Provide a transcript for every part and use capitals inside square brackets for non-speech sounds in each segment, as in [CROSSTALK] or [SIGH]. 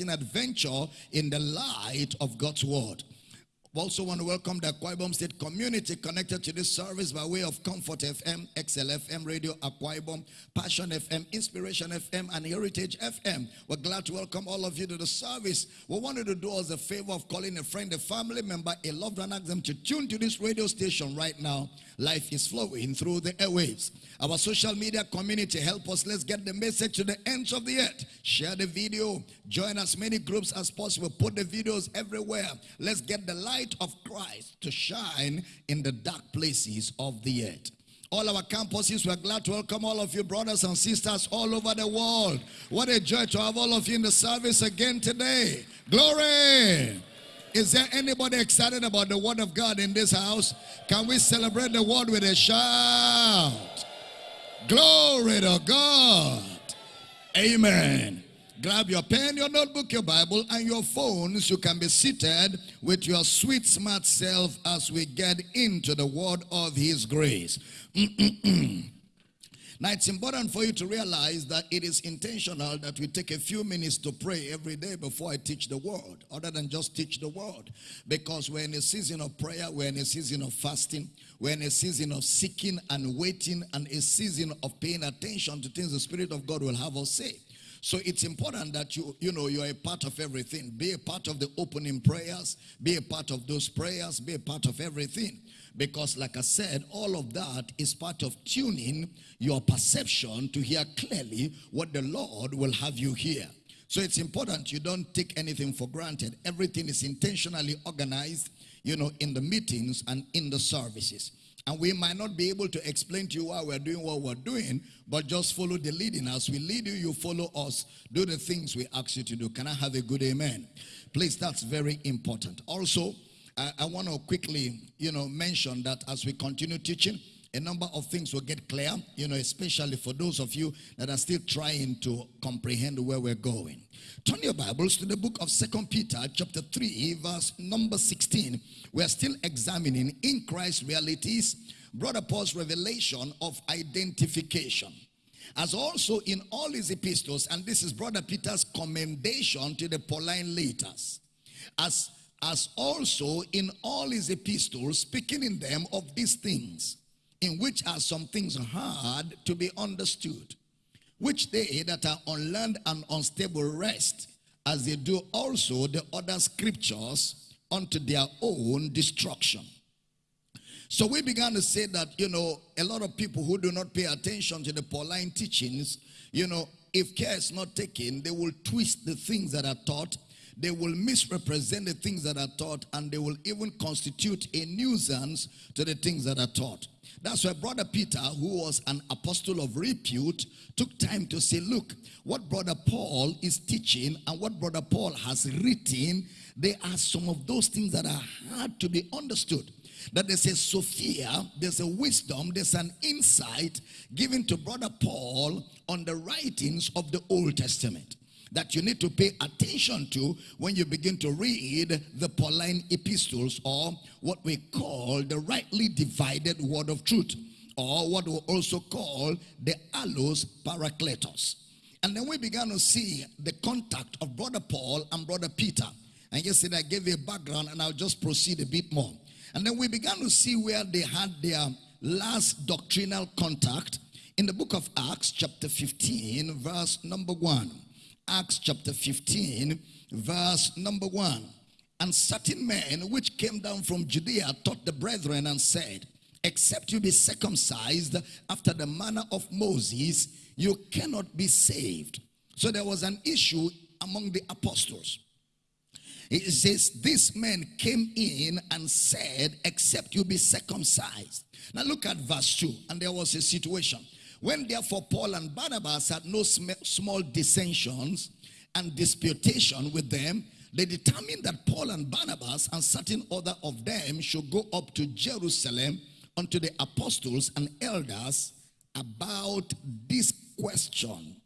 adventure in the light of God's word. Also want to welcome the Akwa Ibom State community connected to this service by way of Comfort FM, XLFM Radio, Akwa Ibom, Passion FM, Inspiration FM, and Heritage FM. We're glad to welcome all of you to the service. We wanted to do us a favor of calling a friend, a family member, a loved one, ask them to tune to this radio station right now. Life is flowing through the airwaves. Our social media community, help us. Let's get the message to the ends of the earth. Share the video. Join as many groups as possible. Put the videos everywhere. Let's get the light of Christ to shine in the dark places of the earth. All our campuses, we're glad to welcome all of you, brothers and sisters, all over the world. What a joy to have all of you in the service again today. Glory! Is there anybody excited about the word of God in this house? Can we celebrate the word with a shout? Glory to God. Amen. Grab your pen, your notebook, your Bible, and your phones. You can be seated with your sweet, smart self as we get into the word of His grace. [CLEARS THROAT] Now, it's important for you to realize that it is intentional that we take a few minutes to pray every day before I teach the word, other than just teach the word. Because we're in a season of prayer, we're in a season of fasting, we're in a season of seeking and waiting, and a season of paying attention to things the Spirit of God will have us say. So it's important that you, you know, you're a part of everything. Be a part of the opening prayers. Be a part of those prayers. Be a part of everything. Because like I said, all of that is part of tuning your perception to hear clearly what the Lord will have you hear. So it's important you don't take anything for granted. Everything is intentionally organized, you know, in the meetings and in the services. And we might not be able to explain to you why we're doing what we're doing, but just follow the leading. As we lead you, you follow us. Do the things we ask you to do. Can I have a good amen? Please, that's very important. Also, I, I want to quickly, you know, mention that as we continue teaching, a number of things will get clear, you know, especially for those of you that are still trying to comprehend where we're going. Turn your Bibles to the book of Second Peter, chapter 3, verse number 16. We're still examining in Christ realities, Brother Paul's revelation of identification. As also in all his epistles, and this is Brother Peter's commendation to the Pauline letters. As, as also in all his epistles, speaking in them of these things in which are some things hard to be understood, which they that are unlearned and unstable wrest, as they do also the other scriptures unto their own destruction. So we began to say that, you know, a lot of people who do not pay attention to the Pauline teachings, you know, if care is not taken, they will twist the things that are taught they will misrepresent the things that are taught and they will even constitute a nuisance to the things that are taught. That's why Brother Peter, who was an apostle of repute, took time to say, look, what Brother Paul is teaching and what Brother Paul has written, there are some of those things that are hard to be understood. That there's a Sophia, there's a wisdom, there's an insight given to Brother Paul on the writings of the Old Testament that you need to pay attention to when you begin to read the Pauline epistles or what we call the rightly divided word of truth or what we also call the allos parakletos. And then we began to see the contact of Brother Paul and Brother Peter. And yesterday I gave you a background and I'll just proceed a bit more. And then we began to see where they had their last doctrinal contact in the book of Acts, chapter 15, verse number 1. Acts chapter 15, verse number 1. And certain men which came down from Judea taught the brethren and said, Except you be circumcised after the manner of Moses, you cannot be saved. So there was an issue among the apostles. It says, This men came in and said, Except you be circumcised. Now look at verse 2. And there was a situation. When therefore Paul and Barnabas had no small dissensions and disputation with them, they determined that Paul and Barnabas and certain other of them should go up to Jerusalem unto the apostles and elders about this question.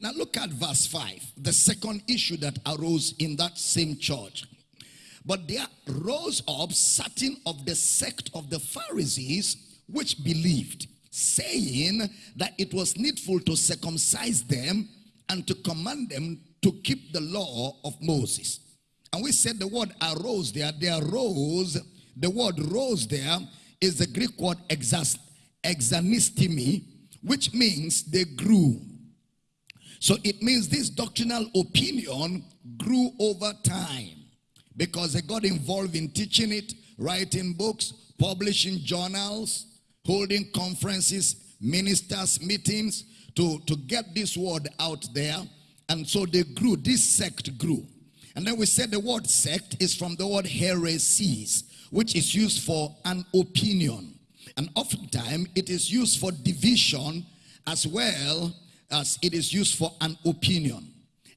Now look at verse 5, the second issue that arose in that same church. But there rose up certain of the sect of the Pharisees which believed saying that it was needful to circumcise them and to command them to keep the law of Moses. And we said the word arose there, they arose, the word rose there is the Greek word exas, exanistemi, which means they grew. So it means this doctrinal opinion grew over time because they got involved in teaching it, writing books, publishing journals, holding conferences, ministers, meetings to, to get this word out there. And so they grew, this sect grew. And then we said the word sect is from the word heresies, which is used for an opinion. And oftentimes it is used for division as well as it is used for an opinion.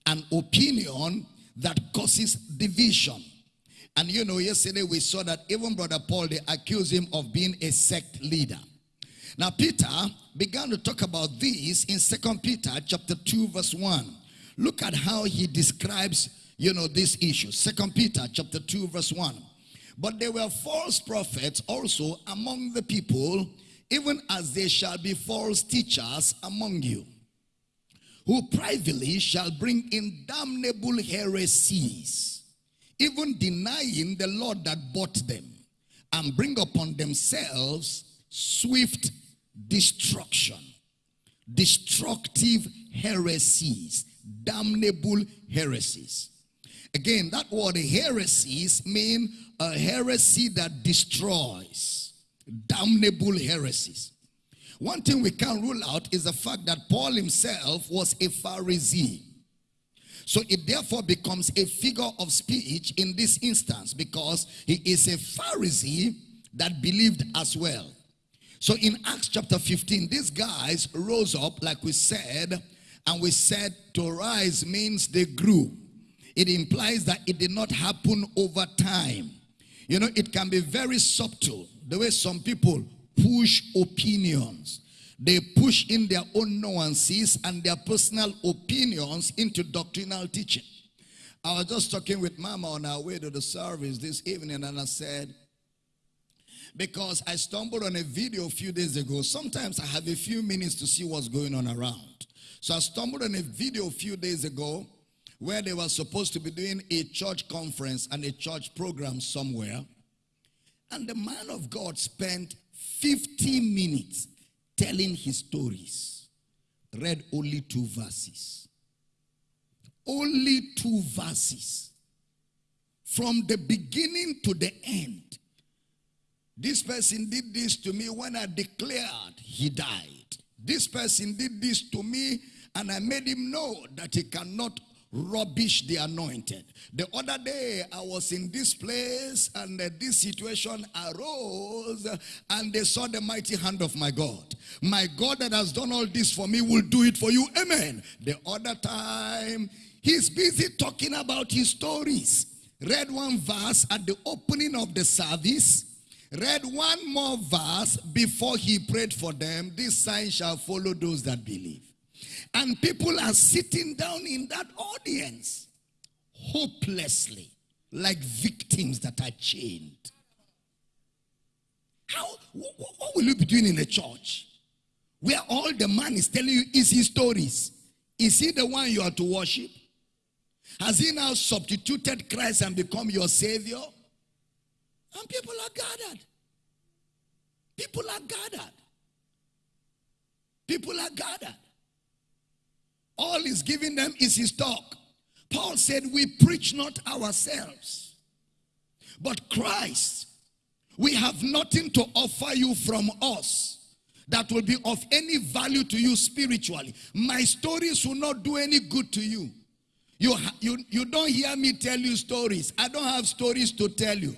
An opinion that causes division. And you know, yesterday we saw that even Brother Paul, they accused him of being a sect leader. Now, Peter began to talk about this in Second Peter chapter 2, verse 1. Look at how he describes, you know, this issue. Second Peter chapter 2, verse 1. But there were false prophets also among the people, even as there shall be false teachers among you, who privately shall bring in damnable heresies even denying the Lord that bought them, and bring upon themselves swift destruction, destructive heresies, damnable heresies. Again, that word heresies mean a heresy that destroys, damnable heresies. One thing we can't rule out is the fact that Paul himself was a Pharisee. So it therefore becomes a figure of speech in this instance because he is a Pharisee that believed as well. So in Acts chapter 15, these guys rose up, like we said, and we said to rise means they grew. It implies that it did not happen over time. You know, it can be very subtle, the way some people push opinions. They push in their own nuances and their personal opinions into doctrinal teaching. I was just talking with Mama on our way to the service this evening and I said, because I stumbled on a video a few days ago. Sometimes I have a few minutes to see what's going on around. So I stumbled on a video a few days ago where they were supposed to be doing a church conference and a church program somewhere. And the man of God spent 15 minutes telling his stories. Read only two verses. Only two verses. From the beginning to the end. This person did this to me when I declared he died. This person did this to me and I made him know that he cannot rubbish the anointed. The other day, I was in this place and uh, this situation arose and they saw the mighty hand of my God. My God that has done all this for me will do it for you. Amen. The other time, he's busy talking about his stories. Read one verse at the opening of the service. Read one more verse before he prayed for them. This sign shall follow those that believe. And people are sitting down in that audience hopelessly like victims that are chained. How, what will you be doing in a church where all the man is telling you is his stories? Is he the one you are to worship? Has he now substituted Christ and become your savior? And people are gathered. People are gathered. People are gathered. All he's giving them is his talk. Paul said, We preach not ourselves, but Christ. We have nothing to offer you from us that will be of any value to you spiritually. My stories will not do any good to you. You, you, you don't hear me tell you stories. I don't have stories to tell you.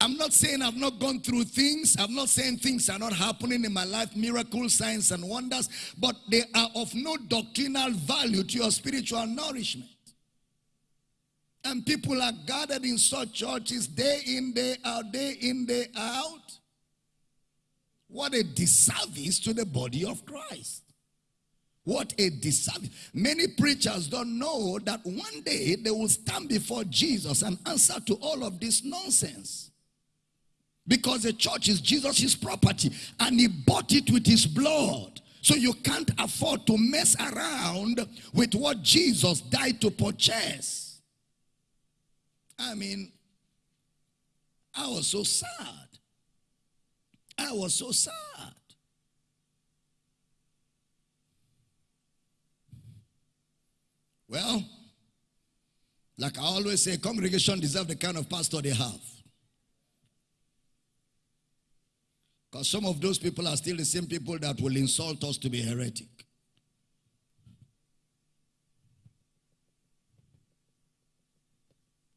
I'm not saying I've not gone through things. I'm not saying things are not happening in my life, miracles, signs, and wonders, but they are of no doctrinal value to your spiritual nourishment. And people are gathered in such churches day in, day out, day in, day out. What a disservice to the body of Christ. What a disservice. Many preachers don't know that one day they will stand before Jesus and answer to all of this nonsense. Because the church is Jesus' property and he bought it with his blood. So you can't afford to mess around with what Jesus died to purchase. I mean, I was so sad. I was so sad. Well, like I always say, congregation deserve the kind of pastor they have. Some of those people are still the same people that will insult us to be heretic.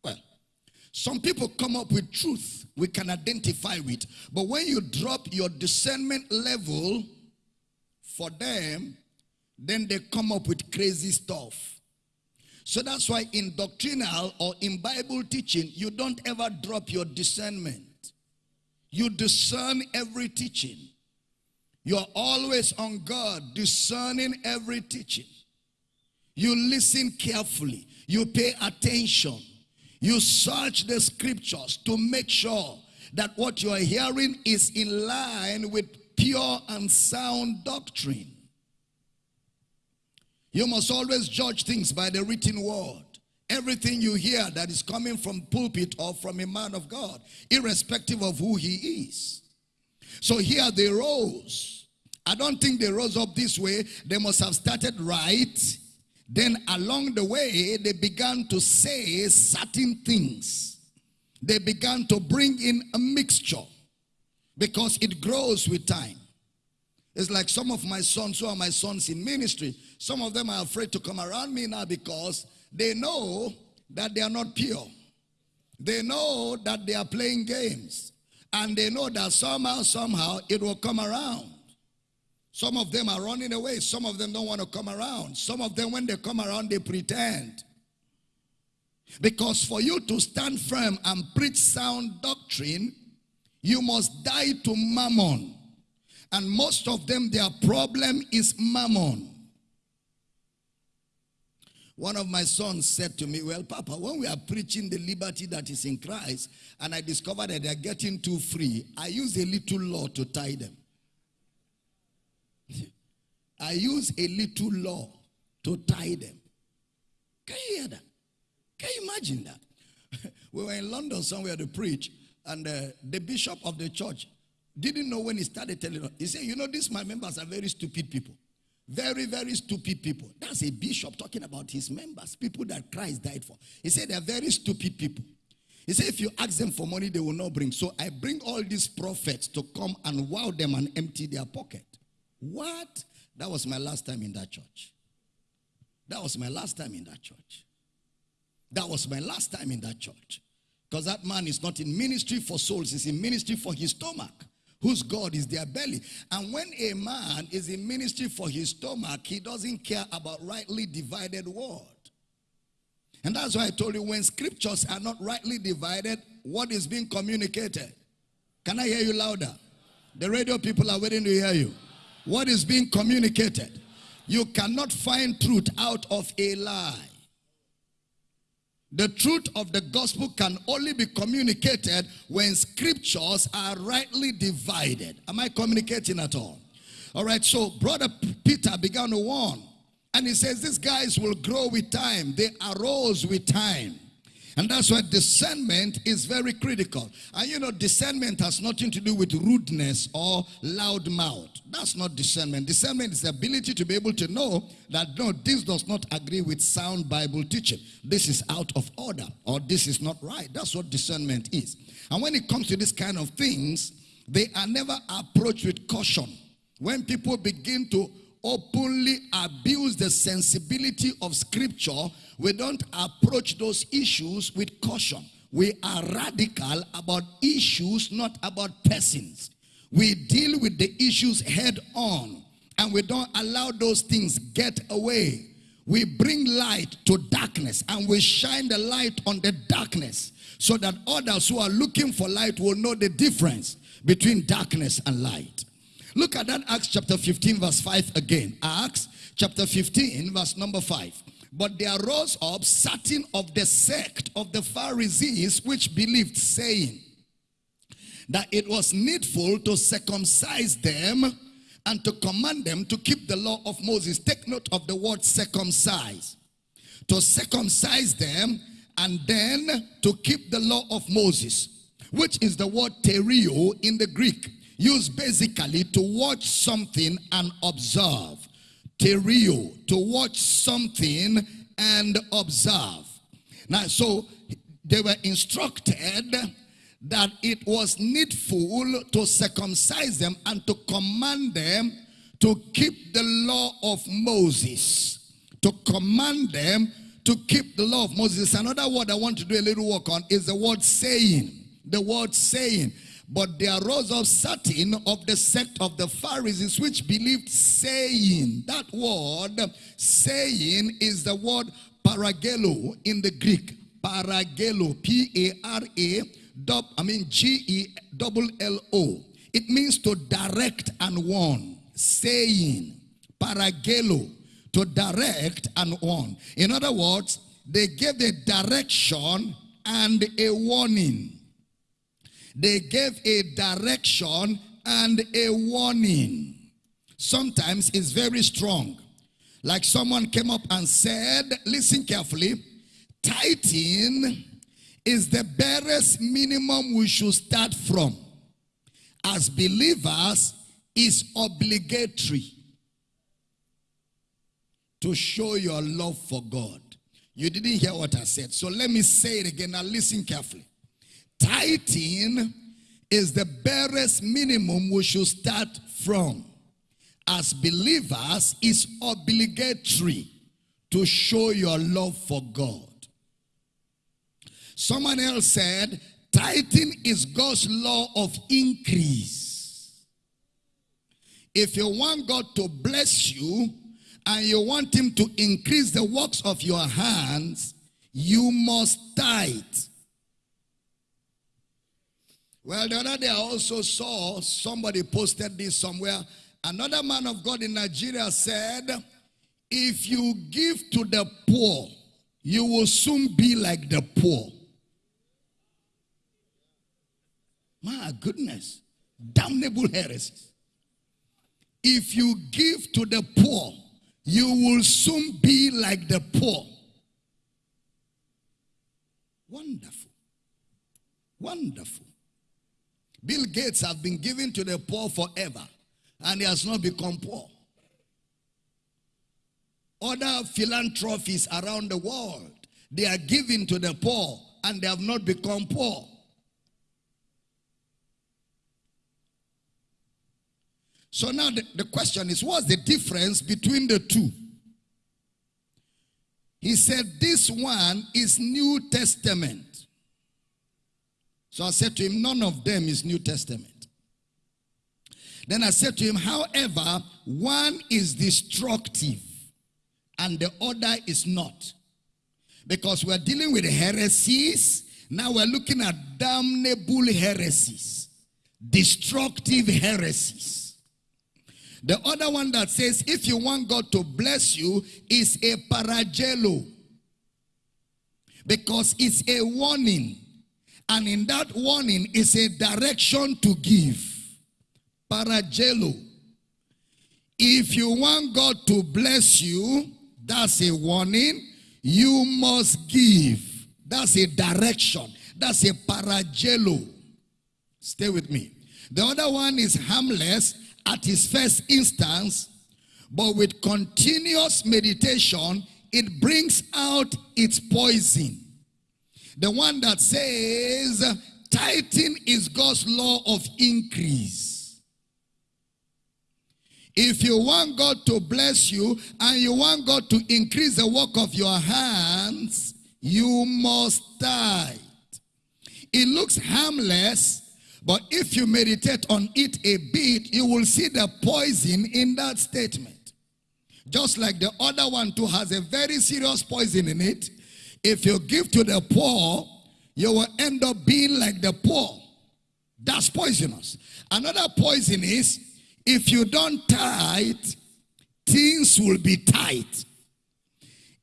Well, some people come up with truth we can identify with. But when you drop your discernment level for them, then they come up with crazy stuff. So that's why in doctrinal or in Bible teaching, you don't ever drop your discernment. You discern every teaching. You're always on God, discerning every teaching. You listen carefully. You pay attention. You search the scriptures to make sure that what you are hearing is in line with pure and sound doctrine. You must always judge things by the written word. Everything you hear that is coming from pulpit or from a man of God, irrespective of who he is. So here they rose. I don't think they rose up this way. They must have started right. Then along the way, they began to say certain things. They began to bring in a mixture because it grows with time. It's like some of my sons who are my sons in ministry. Some of them are afraid to come around me now because they know that they are not pure. They know that they are playing games. And they know that somehow, somehow, it will come around. Some of them are running away. Some of them don't want to come around. Some of them, when they come around, they pretend. Because for you to stand firm and preach sound doctrine, you must die to mammon. And most of them, their problem is mammon. One of my sons said to me, Well, Papa, when we are preaching the liberty that is in Christ, and I discovered that they're getting too free, I use a little law to tie them. [LAUGHS] I use a little law to tie them. Can you hear that? Can you imagine that? [LAUGHS] we were in London somewhere to preach, and uh, the bishop of the church didn't know when he started telling us. He said, You know, these my members are very stupid people. Very, very stupid people. That's a bishop talking about his members, people that Christ died for. He said they're very stupid people. He said if you ask them for money, they will not bring. So I bring all these prophets to come and wow them and empty their pocket. What? That was my last time in that church. That was my last time in that church. That was my last time in that church. Because that man is not in ministry for souls, he's in ministry for his stomach whose God is their belly. And when a man is in ministry for his stomach, he doesn't care about rightly divided word. And that's why I told you when scriptures are not rightly divided, what is being communicated? Can I hear you louder? The radio people are waiting to hear you. What is being communicated? You cannot find truth out of a lie. The truth of the gospel can only be communicated when scriptures are rightly divided. Am I communicating at all? All right, so brother Peter began to warn. And he says, these guys will grow with time. They arose with time. And that's why discernment is very critical. And you know, discernment has nothing to do with rudeness or loud mouth. That's not discernment. Discernment is the ability to be able to know that no, this does not agree with sound Bible teaching. This is out of order or this is not right. That's what discernment is. And when it comes to this kind of things, they are never approached with caution. When people begin to openly abuse the sensibility of scripture, we don't approach those issues with caution. We are radical about issues, not about persons. We deal with the issues head on and we don't allow those things get away. We bring light to darkness and we shine the light on the darkness so that others who are looking for light will know the difference between darkness and light. Look at that Acts chapter 15 verse 5 again. Acts chapter 15 verse number 5. But there rose up certain of the sect of the Pharisees which believed saying that it was needful to circumcise them and to command them to keep the law of Moses. Take note of the word circumcise. To circumcise them and then to keep the law of Moses, which is the word terio in the Greek, used basically to watch something and observe. Terio, to watch something and observe. Now, so they were instructed that it was needful to circumcise them and to command them to keep the law of Moses. To command them to keep the law of Moses. Another word I want to do a little work on is the word saying. The word saying. But there arose up certain of the sect of the Pharisees which believed saying. That word saying is the word paragelo in the Greek. Paragelo. P-A-R-A. I mean G-E-double-L-O. It means to direct and warn. Saying. Paragelo to direct and warn. In other words, they gave a direction and a warning. They gave a direction and a warning. Sometimes it's very strong. Like someone came up and said, listen carefully, tithing is the barest minimum we should start from. As believers, is obligatory to show your love for God. You didn't hear what I said. So let me say it again. Now listen carefully. Tithing is the barest minimum we should start from. As believers, it's obligatory to show your love for God. Someone else said, tithing is God's law of increase. If you want God to bless you, and you want him to increase the works of your hands, you must tithe. Well, the other day I also saw somebody posted this somewhere. Another man of God in Nigeria said, if you give to the poor, you will soon be like the poor. My goodness. Damnable heresies. If you give to the poor, you will soon be like the poor. Wonderful. Wonderful. Bill Gates have been given to the poor forever and he has not become poor. Other philanthropies around the world, they are giving to the poor and they have not become poor. So now the, the question is, what's the difference between the two? He said, this one is New Testament. So I said to him, none of them is New Testament. Then I said to him, however, one is destructive and the other is not. Because we're dealing with heresies. Now we're looking at damnable heresies. Destructive heresies. The other one that says, if you want God to bless you, is a paragelo. Because it's a warning. And in that warning is a direction to give. Paragelo. If you want God to bless you, that's a warning. You must give. That's a direction. That's a paragelo. Stay with me. The other one is harmless at his first instance, but with continuous meditation, it brings out its poison. The one that says, tithing is God's law of increase. If you want God to bless you and you want God to increase the work of your hands, you must tithe. It looks harmless, but if you meditate on it a bit, you will see the poison in that statement. Just like the other one too has a very serious poison in it. If you give to the poor, you will end up being like the poor. That's poisonous. Another poison is, if you don't tithe, things will be tight.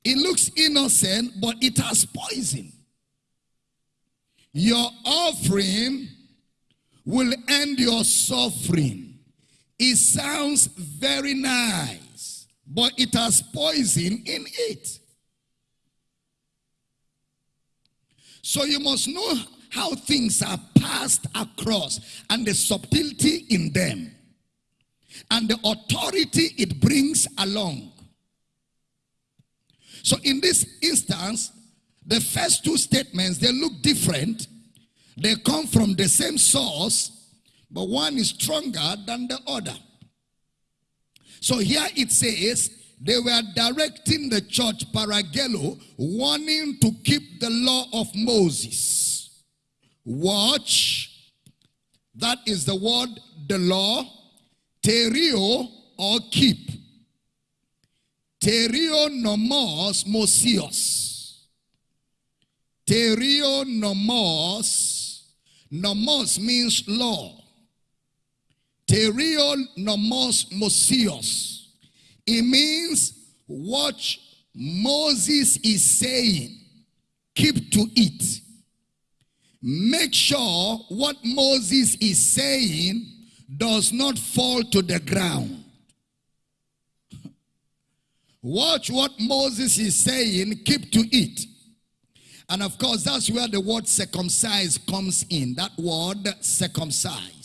It looks innocent, but it has poison. Your offering will end your suffering. It sounds very nice, but it has poison in it. So you must know how things are passed across and the subtlety in them and the authority it brings along. So in this instance, the first two statements, they look different. They come from the same source, but one is stronger than the other. So here it says, they were directing the church paragelo, warning to keep the law of Moses. Watch. That is the word, the law. Terio or keep. Terio nomos mosios. Terio nomos. Nomos means law. Terio nomos mosios. It means what Moses is saying. Keep to it. Make sure what Moses is saying does not fall to the ground. Watch what Moses is saying, keep to it. And of course, that's where the word circumcise comes in. That word circumcise.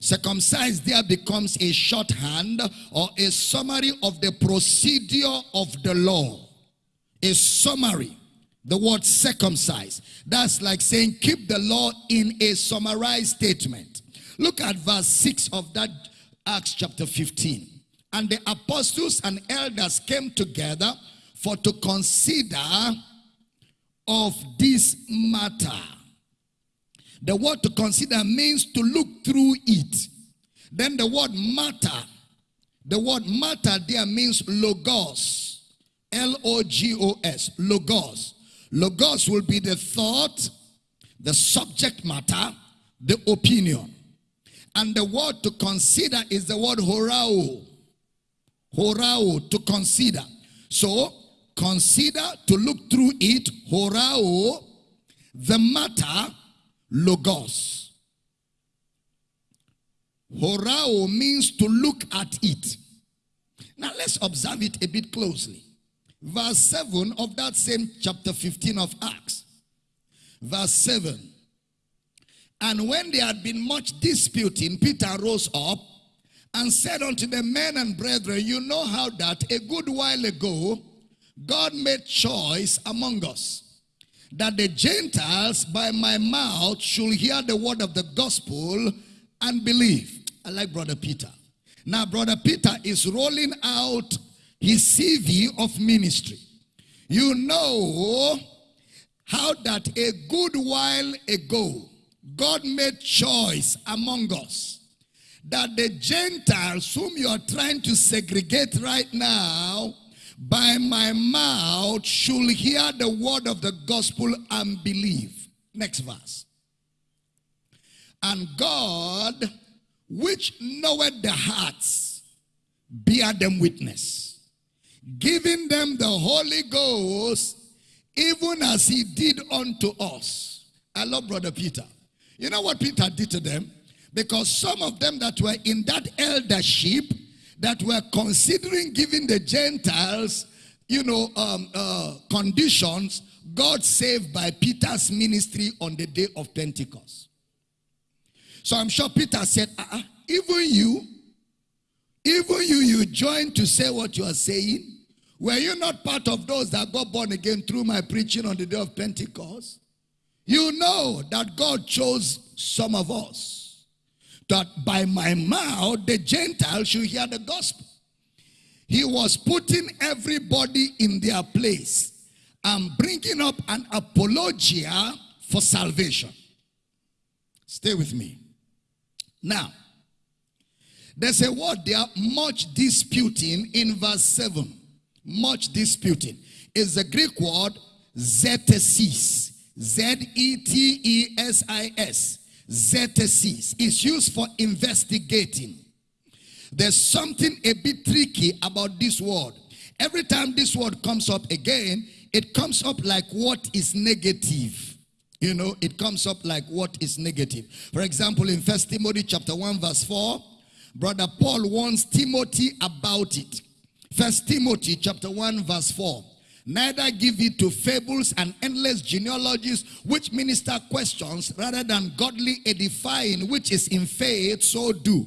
Circumcise there becomes a shorthand or a summary of the procedure of the law. A summary. The word circumcised. That's like saying keep the law in a summarized statement. Look at verse 6 of that Acts chapter 15. And the apostles and elders came together for to consider of this matter. The word to consider means to look through it. Then the word matter, the word matter there means logos. L-O-G-O-S, logos. Logos will be the thought, the subject matter, the opinion. And the word to consider is the word horao. Horao, to consider. So, consider, to look through it, horao, the matter, logos. Horao means to look at it. Now let's observe it a bit closely. Verse 7 of that same chapter 15 of Acts. Verse 7. And when there had been much disputing, Peter rose up and said unto the men and brethren, You know how that a good while ago God made choice among us that the Gentiles by my mouth should hear the word of the gospel and believe. I like Brother Peter. Now, Brother Peter is rolling out his CV of ministry. You know how that a good while ago God made choice among us that the Gentiles whom you are trying to segregate right now by my mouth should hear the word of the gospel and believe. Next verse. And God, which knoweth the hearts, bear them witness, giving them the Holy Ghost, even as he did unto us. I love Brother Peter. You know what Peter did to them? Because some of them that were in that eldership that were considering giving the Gentiles, you know, um, uh, conditions, God saved by Peter's ministry on the day of Pentecost. So I'm sure Peter said, uh -uh, even you, even you, you joined to say what you are saying. Were you not part of those that got born again through my preaching on the day of Pentecost? You know that God chose some of us that by my mouth the Gentiles should hear the gospel. He was putting everybody in their place and bringing up an apologia for salvation. Stay with me. Now, there's a word there, much disputing in verse 7. Much disputing is the Greek word zetesis. Z-E-T-E-S-I-S. Zetesis is used for investigating. There's something a bit tricky about this word. Every time this word comes up again, it comes up like what is negative. You know, it comes up like what is negative. For example, in First Timothy chapter 1 verse 4, Brother Paul warns Timothy about it. First Timothy chapter 1 verse 4. Neither give it to fables and endless genealogies which minister questions rather than godly edifying which is in faith so do.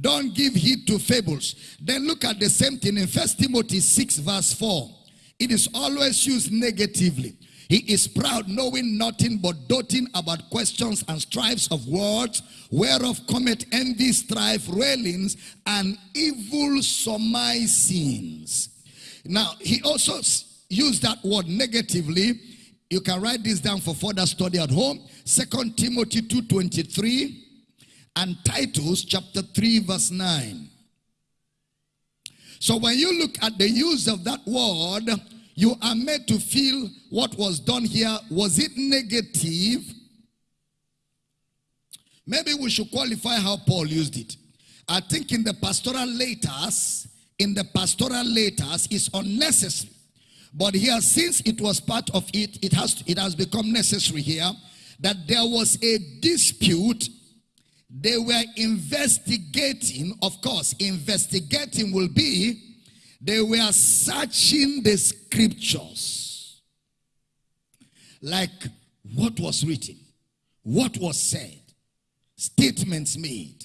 Don't give heed to fables. Then look at the same thing in First Timothy 6 verse 4. It is always used negatively. He is proud, knowing nothing but doting about questions and strifes of words, whereof cometh envy, strife, railings, and evil surmisings. Now, he also used that word negatively. You can write this down for further study at home. Second Timothy 2.23 and Titus chapter 3 verse 9. So when you look at the use of that word, you are made to feel what was done here. Was it negative? Maybe we should qualify how Paul used it. I think in the pastoral letters, in the pastoral letters is unnecessary. But here, since it was part of it, it has, it has become necessary here that there was a dispute. They were investigating, of course, investigating will be they were searching the scriptures. Like what was written, what was said, statements made.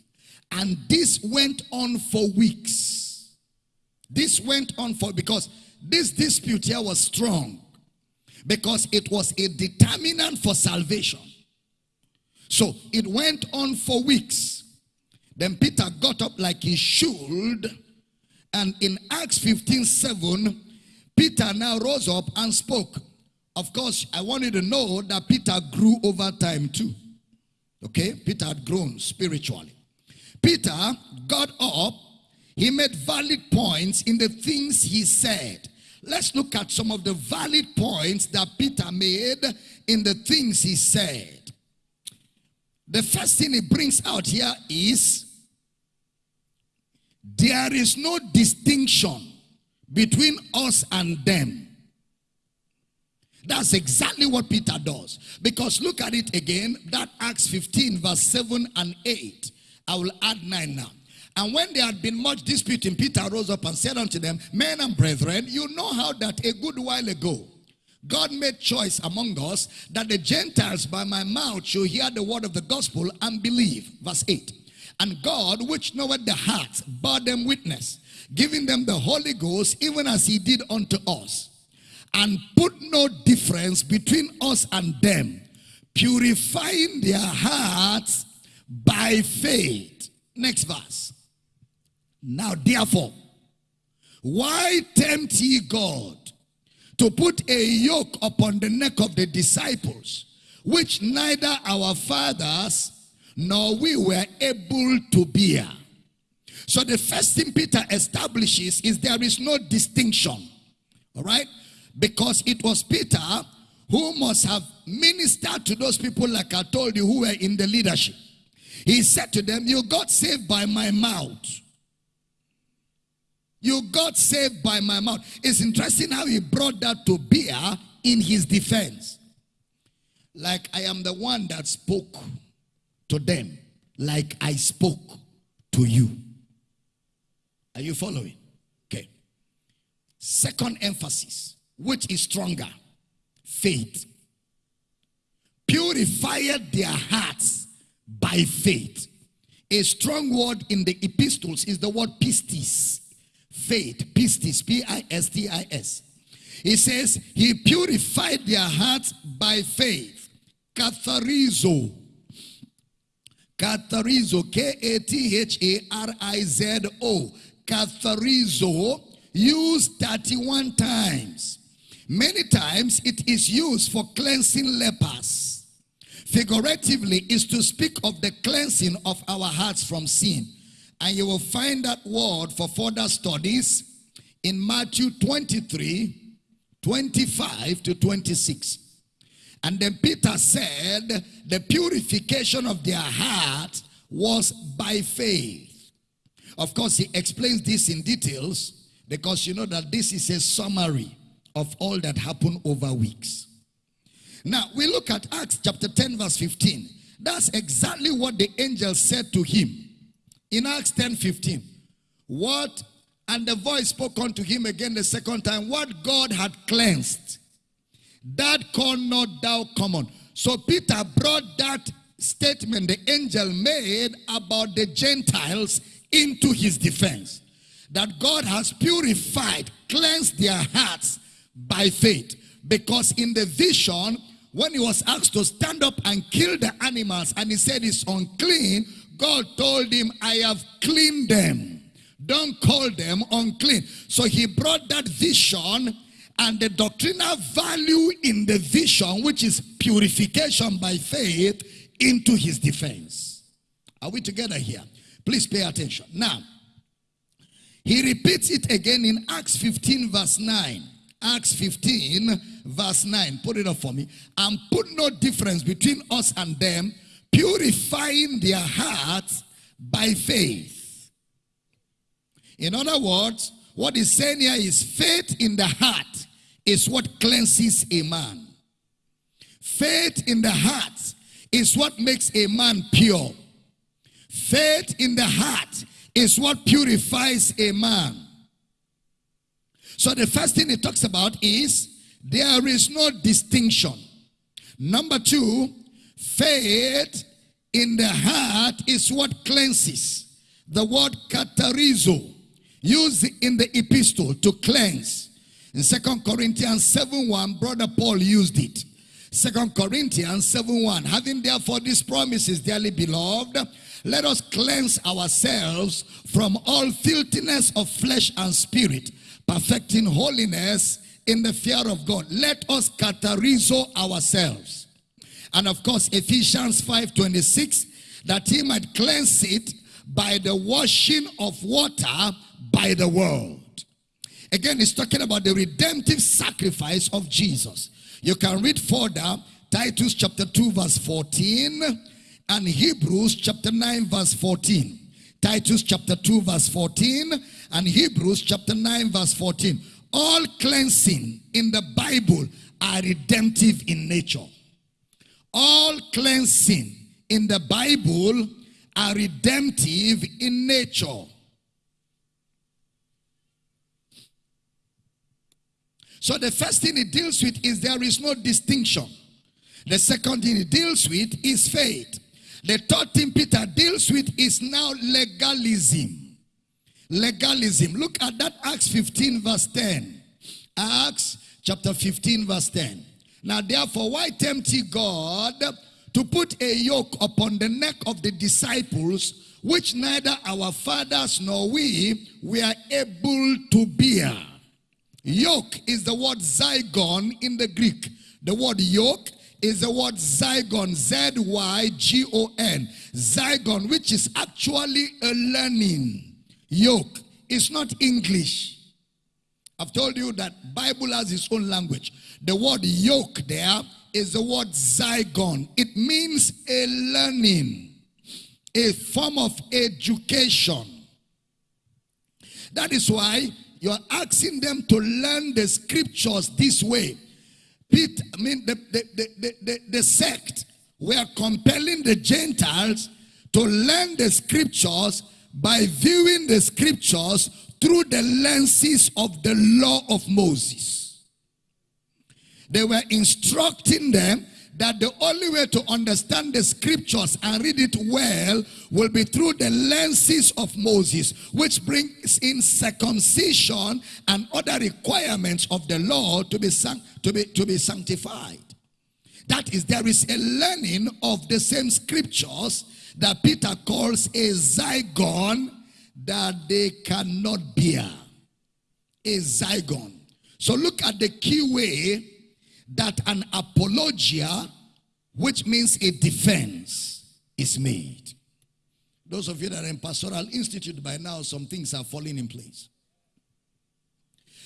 And this went on for weeks. This went on for, because this dispute here was strong. Because it was a determinant for salvation. So it went on for weeks. Then Peter got up like he should and in Acts 15 7, Peter now rose up and spoke. Of course, I want you to know that Peter grew over time too. Okay? Peter had grown spiritually. Peter got up, he made valid points in the things he said. Let's look at some of the valid points that Peter made in the things he said. The first thing he brings out here is there is no distinction between us and them. That's exactly what Peter does. Because look at it again, that Acts 15 verse 7 and 8. I will add 9 now. And when there had been much disputing, Peter rose up and said unto them, Men and brethren, you know how that a good while ago God made choice among us that the Gentiles by my mouth should hear the word of the gospel and believe. Verse 8. And God, which knoweth the hearts, bore them witness, giving them the Holy Ghost, even as he did unto us. And put no difference between us and them, purifying their hearts by faith. Next verse. Now therefore, why tempt ye God to put a yoke upon the neck of the disciples, which neither our fathers nor we were able to bear. So the first thing Peter establishes is there is no distinction. All right? Because it was Peter who must have ministered to those people like I told you who were in the leadership. He said to them, you got saved by my mouth. You got saved by my mouth. It's interesting how he brought that to bear in his defense. Like I am the one that spoke to them like I spoke to you. Are you following? Okay. Second emphasis, which is stronger faith. Purified their hearts by faith. A strong word in the epistles is the word pistis. Faith, pistis, P I S T I S. He says, He purified their hearts by faith. Katharizo Katharizo, K-A-T-H-A-R-I-Z-O. Katharizo, used 31 times. Many times it is used for cleansing lepers. Figuratively is to speak of the cleansing of our hearts from sin. And you will find that word for further studies in Matthew 23, 25 to 26. And then Peter said the purification of their heart was by faith. Of course, he explains this in details because you know that this is a summary of all that happened over weeks. Now, we look at Acts chapter 10 verse 15. That's exactly what the angel said to him. In Acts 10 15, what? And the voice spoke unto him again the second time, What God had cleansed, that call not thou common. So Peter brought that statement the angel made about the Gentiles into his defense. That God has purified, cleansed their hearts by faith. Because in the vision, when he was asked to stand up and kill the animals and he said it's unclean, God told him, I have cleaned them. Don't call them unclean. So he brought that vision and the doctrinal value in the vision, which is purification by faith, into his defense. Are we together here? Please pay attention. Now, he repeats it again in Acts 15 verse 9. Acts 15 verse 9. Put it up for me. And put no difference between us and them, purifying their hearts by faith. In other words, what is saying here is faith in the heart is what cleanses a man. Faith in the heart is what makes a man pure. Faith in the heart is what purifies a man. So the first thing it talks about is there is no distinction. Number two, faith in the heart is what cleanses. The word katharizo, used in the epistle to cleanse. In Second Corinthians 7 1, Brother Paul used it. Second Corinthians 7 1, having therefore these promises, dearly beloved, let us cleanse ourselves from all filthiness of flesh and spirit, perfecting holiness in the fear of God. Let us katharizo ourselves. And of course, Ephesians 5.26, that he might cleanse it by the washing of water by the word. Again, it's talking about the redemptive sacrifice of Jesus. You can read further, Titus chapter 2 verse 14 and Hebrews chapter 9 verse 14. Titus chapter 2 verse 14 and Hebrews chapter 9 verse 14. All cleansing in the Bible are redemptive in nature. All cleansing in the Bible are redemptive in nature. So the first thing it deals with is there is no distinction. The second thing it deals with is faith. The third thing Peter deals with is now legalism. Legalism. Look at that Acts 15 verse 10. Acts chapter 15 verse 10. Now therefore, why tempt ye God to put a yoke upon the neck of the disciples, which neither our fathers nor we were able to bear? Yoke is the word zygon in the Greek. The word yoke is the word zygon, Z-Y-G-O-N. Zygon, which is actually a learning. Yoke. It's not English. I've told you that Bible has its own language. The word yoke there is the word zygon. It means a learning, a form of education. That is why you're asking them to learn the scriptures this way. Peter, I mean, the, the, the, the, the sect were compelling the Gentiles to learn the scriptures by viewing the scriptures through the lenses of the law of Moses. They were instructing them that the only way to understand the scriptures and read it well will be through the lenses of Moses, which brings in circumcision and other requirements of the law to be, to be, to be sanctified. That is, there is a learning of the same scriptures that Peter calls a zygon that they cannot bear. A zygon. So look at the key way that an apologia, which means a defense, is made. Those of you that are in Pastoral Institute by now, some things are falling in place.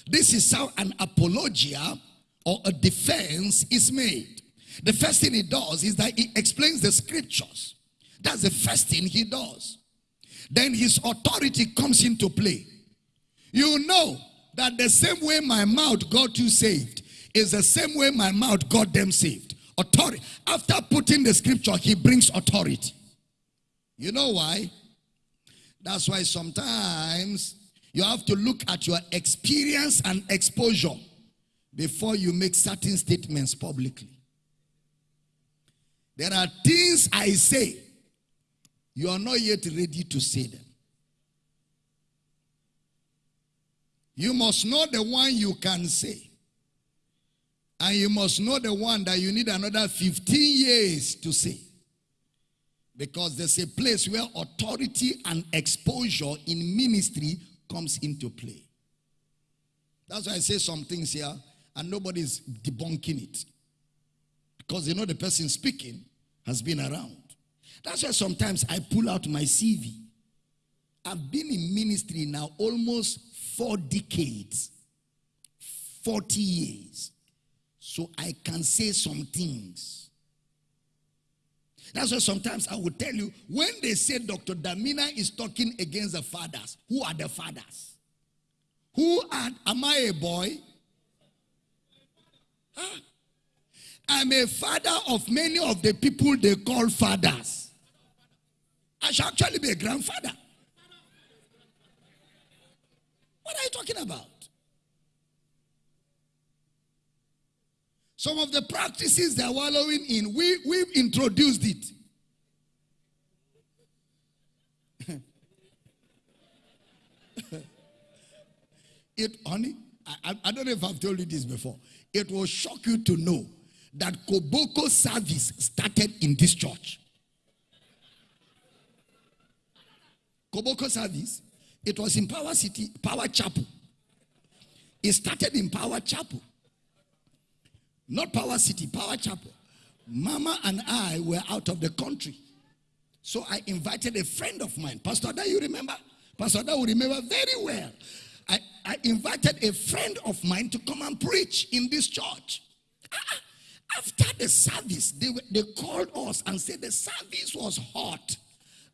This is how an apologia or a defense is made. The first thing he does is that he explains the scriptures. That's the first thing he does. Then his authority comes into play. You know that the same way my mouth got you saved, is the same way my mouth got them saved. Authority. After putting the scripture, he brings authority. You know why? That's why sometimes you have to look at your experience and exposure before you make certain statements publicly. There are things I say, you are not yet ready to say them. You must know the one you can say. And you must know the one that you need another 15 years to say. Because there's a place where authority and exposure in ministry comes into play. That's why I say some things here and nobody's debunking it. Because you know the person speaking has been around. That's why sometimes I pull out my CV. I've been in ministry now almost four decades, 40 years. So I can say some things. That's why sometimes I will tell you when they say Dr. Damina is talking against the fathers, who are the fathers? Who are, am I a boy? Huh? I'm a father of many of the people they call fathers. I shall actually be a grandfather. What are you talking about? Some of the practices they're wallowing in, we, we've introduced it. [LAUGHS] it, honey, I, I don't know if I've told you this before. It will shock you to know that Koboko service started in this church. Koboko service, it was in Power City, Power Chapel. It started in Power Chapel. Not Power City, Power Chapel. Mama and I were out of the country. So I invited a friend of mine. Pastor Ada, you remember? Pastor Ada will remember very well. I, I invited a friend of mine to come and preach in this church. Ah, after the service, they, they called us and said the service was hot.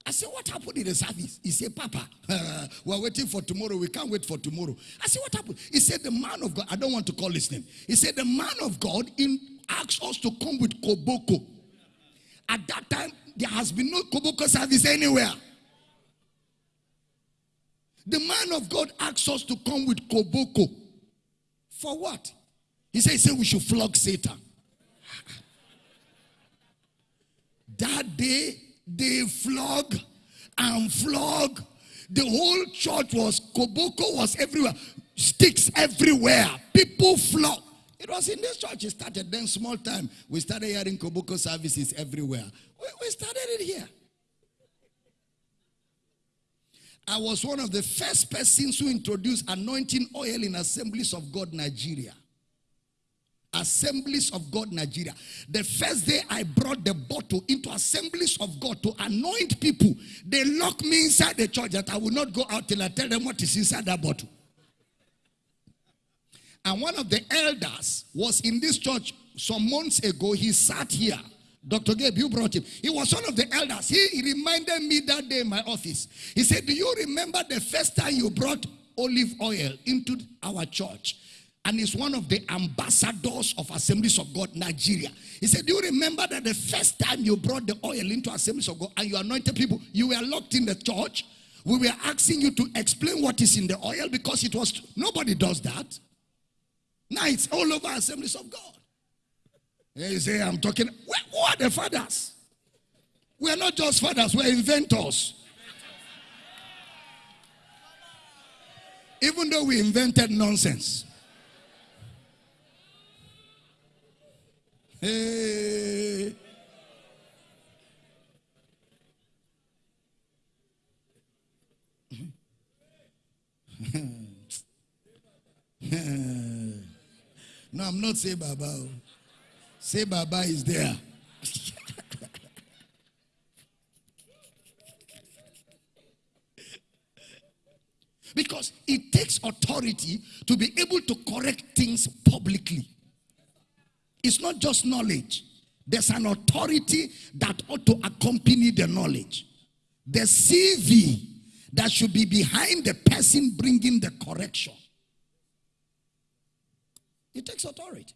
I said, What happened in the service? He said, Papa, uh, [LAUGHS] we're waiting for tomorrow. We can't wait for tomorrow. I said, What happened? He said, The man of God, I don't want to call his name. He said, The man of God in, asked us to come with Koboko. At that time, there has been no Koboko service anywhere. The man of God asked us to come with Koboko. For what? He said, he said we should flog Satan. [LAUGHS] That day, they flog and flog. The whole church was, Koboko was everywhere. Sticks everywhere. People flog. It was in this church it started. Then small time, we started hearing Koboko services everywhere. We, we started it here. I was one of the first persons who introduced anointing oil in Assemblies of God Nigeria. Assemblies of God Nigeria. The first day I brought the bottle into Assemblies of God to anoint people, they locked me inside the church that I will not go out till I tell them what is inside that bottle. And one of the elders was in this church some months ago. He sat here Dr. Gabe, you brought him. He was one of the elders. He, reminded me that day in my office. He said, Do you remember the first time you brought olive oil into our church? And he's one of the ambassadors of Assemblies of God Nigeria. He said, Do you remember that the first time you brought the oil into Assemblies of God and you anointed people, you were locked in the church? We were asking you to explain what is in the oil because it was nobody does that. Now it's all over Assemblies of God. And you say, I'm talking, who are the fathers? We are not just fathers, we're inventors. Even though we invented nonsense. Hey. [LAUGHS] no, I'm not saying Baba. Say Baba is there. [LAUGHS] because it takes authority to be able to correct things publicly. It's not just knowledge. There's an authority that ought to accompany the knowledge. The CV that should be behind the person bringing the correction. It takes authority.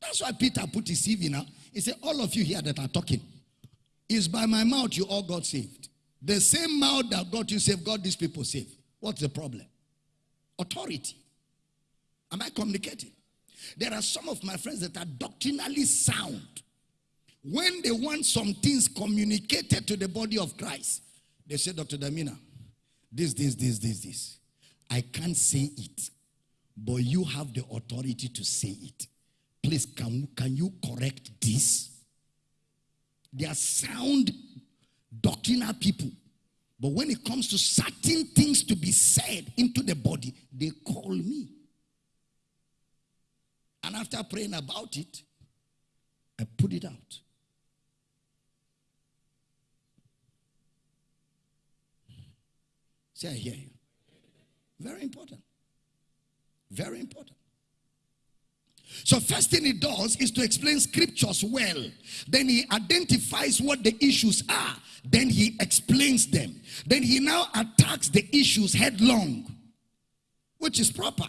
That's why Peter put his CV now. He said, All of you here that are talking, is by my mouth you all got saved. The same mouth that got you saved, got these people saved. What's the problem? Authority. Am I communicating? There are some of my friends that are doctrinally sound. When they want some things communicated to the body of Christ, they say, Dr. Damina, this, this, this, this, this. I can't say it, but you have the authority to say it. Please, can, can you correct this? They are sound doctrinal people. But when it comes to certain things to be said into the body, they call me. And after praying about it, I put it out. Say, I hear you. Very important. Very important. So, first thing he does is to explain scriptures well. Then he identifies what the issues are. Then he explains them. Then he now attacks the issues headlong, which is proper.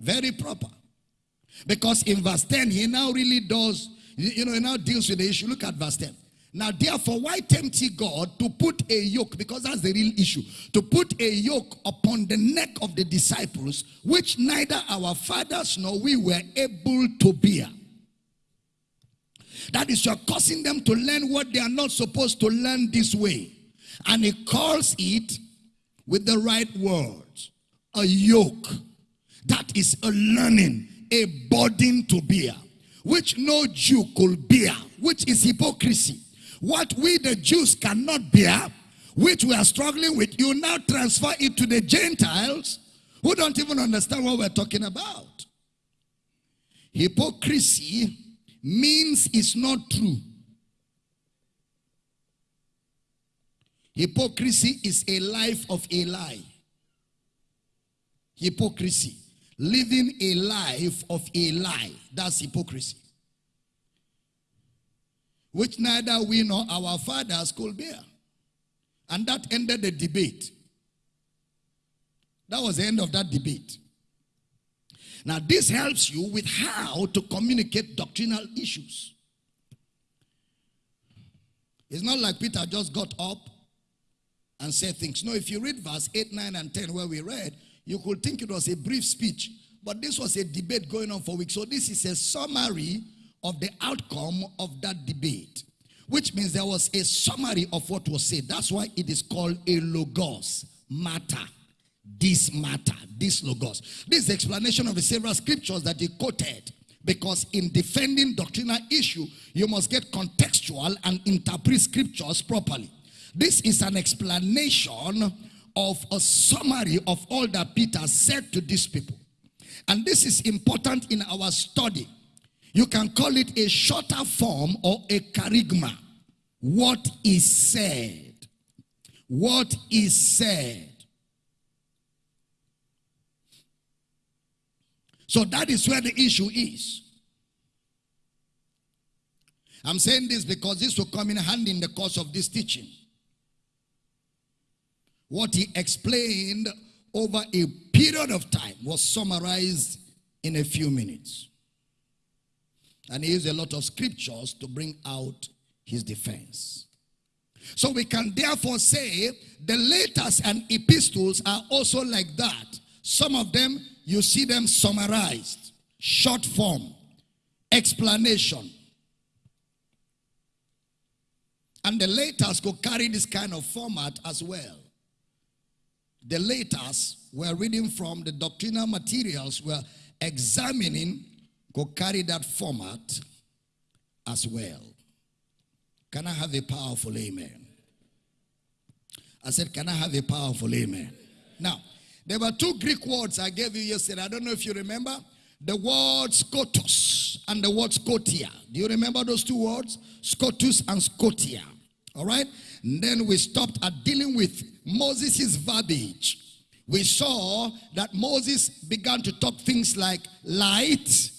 Very proper. Because in verse 10, he now really does, you know, he now deals with the issue. Look at verse 10. Now, therefore, why tempt ye God to put a yoke? Because that's the real issue. To put a yoke upon the neck of the disciples, which neither our fathers nor we were able to bear. That is, you're causing them to learn what they are not supposed to learn this way. And he calls it with the right words a yoke. That is a learning, a burden to bear, which no Jew could bear, which is hypocrisy. What we the Jews cannot bear, which we are struggling with, you now transfer it to the Gentiles who don't even understand what we're talking about. Hypocrisy means it's not true. Hypocrisy is a life of a lie. Hypocrisy. Living a life of a lie. That's hypocrisy which neither we nor our fathers could bear. And that ended the debate. That was the end of that debate. Now, this helps you with how to communicate doctrinal issues. It's not like Peter just got up and said things. No, if you read verse 8, 9, and 10, where we read, you could think it was a brief speech. But this was a debate going on for weeks. So, this is a summary of the outcome of that debate, which means there was a summary of what was said. That's why it is called a logos, matter. This matter, this logos. This is explanation of the several scriptures that he quoted. Because in defending doctrinal issue, you must get contextual and interpret scriptures properly. This is an explanation of a summary of all that Peter said to these people. And this is important in our study you can call it a shorter form or a kerygma. What is said? What is said? So that is where the issue is. I'm saying this because this will come in handy in the course of this teaching. What he explained over a period of time was summarized in a few minutes. And he used a lot of scriptures to bring out his defense. So we can therefore say the letters and epistles are also like that. Some of them, you see them summarized, short form, explanation. And the letters could carry this kind of format as well. The letters we're reading from the doctrinal materials, we're examining could carry that format as well. Can I have a powerful amen? I said, Can I have a powerful amen? Now, there were two Greek words I gave you yesterday. I don't know if you remember. The word scotus and the word scotia. Do you remember those two words? Scotus and scotia. All right? And then we stopped at dealing with Moses' verbiage. We saw that Moses began to talk things like light,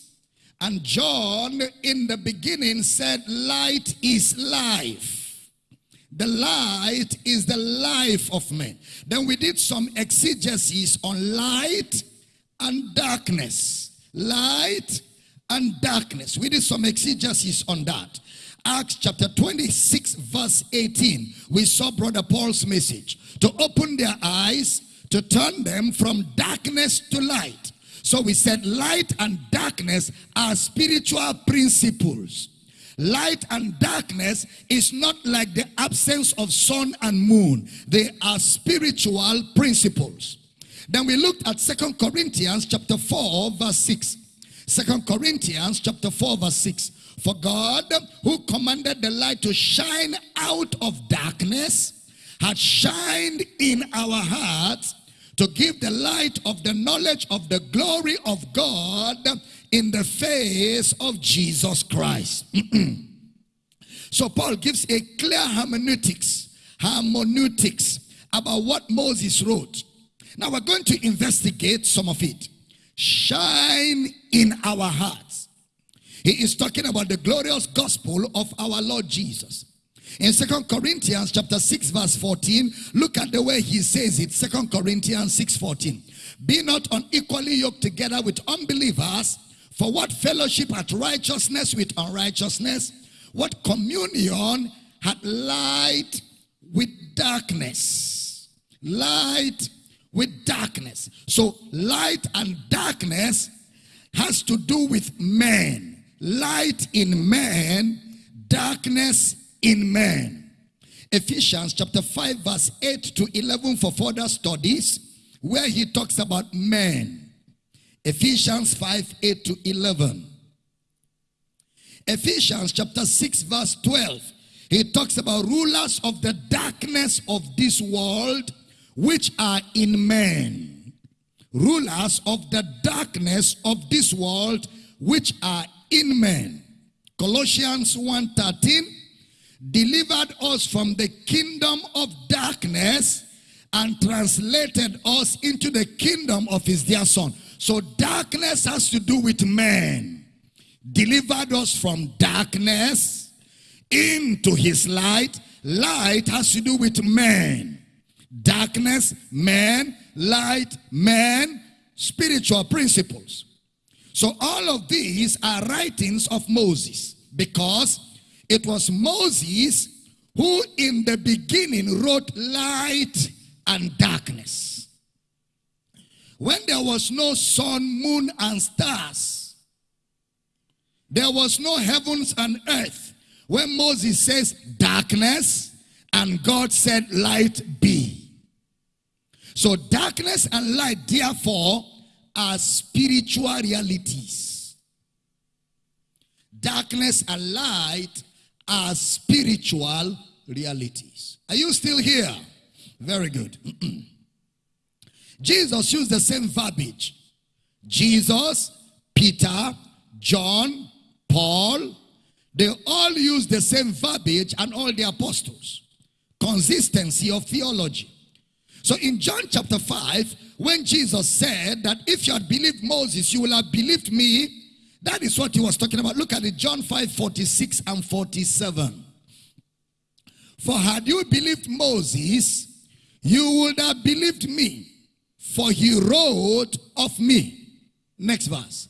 and John in the beginning said, Light is life. The light is the life of men. Then we did some exegesis on light and darkness. Light and darkness. We did some exegesis on that. Acts chapter 26, verse 18, we saw Brother Paul's message to open their eyes, to turn them from darkness to light. So we said light and darkness are spiritual principles. Light and darkness is not like the absence of sun and moon. They are spiritual principles. Then we looked at Second Corinthians chapter 4 verse 6. Second Corinthians chapter 4 verse 6. For God who commanded the light to shine out of darkness had shined in our hearts to give the light of the knowledge of the glory of God in the face of Jesus Christ. [CLEARS THROAT] so Paul gives a clear hermeneutics, hermeneutics about what Moses wrote. Now we're going to investigate some of it. Shine in our hearts. He is talking about the glorious gospel of our Lord Jesus. In Second Corinthians chapter 6 verse 14, look at the way he says it. Second Corinthians 6 14. Be not unequally yoked together with unbelievers, for what fellowship hath righteousness with unrighteousness? What communion hath light with darkness? Light with darkness. So light and darkness has to do with man. Light in man, darkness in man. Ephesians chapter 5 verse 8 to 11 for further studies where he talks about men. Ephesians 5 8 to 11. Ephesians chapter 6 verse 12. He talks about rulers of the darkness of this world which are in men. Rulers of the darkness of this world which are in men. Colossians 1:13 delivered us from the kingdom of darkness and translated us into the kingdom of his dear son. So darkness has to do with man. Delivered us from darkness into his light. Light has to do with man. Darkness, man, light, man, spiritual principles. So all of these are writings of Moses because it was Moses who in the beginning wrote light and darkness. When there was no sun, moon, and stars, there was no heavens and earth. When Moses says darkness, and God said light be. So darkness and light, therefore, are spiritual realities. Darkness and light are spiritual realities. Are you still here? Very good. [CLEARS THROAT] Jesus used the same verbiage. Jesus, Peter, John, Paul, they all use the same verbiage and all the apostles. Consistency of theology. So in John chapter 5, when Jesus said that if you had believed Moses, you will have believed me, that is what he was talking about. Look at it, John 5, 46 and 47. For had you believed Moses, you would have believed me, for he wrote of me. Next verse.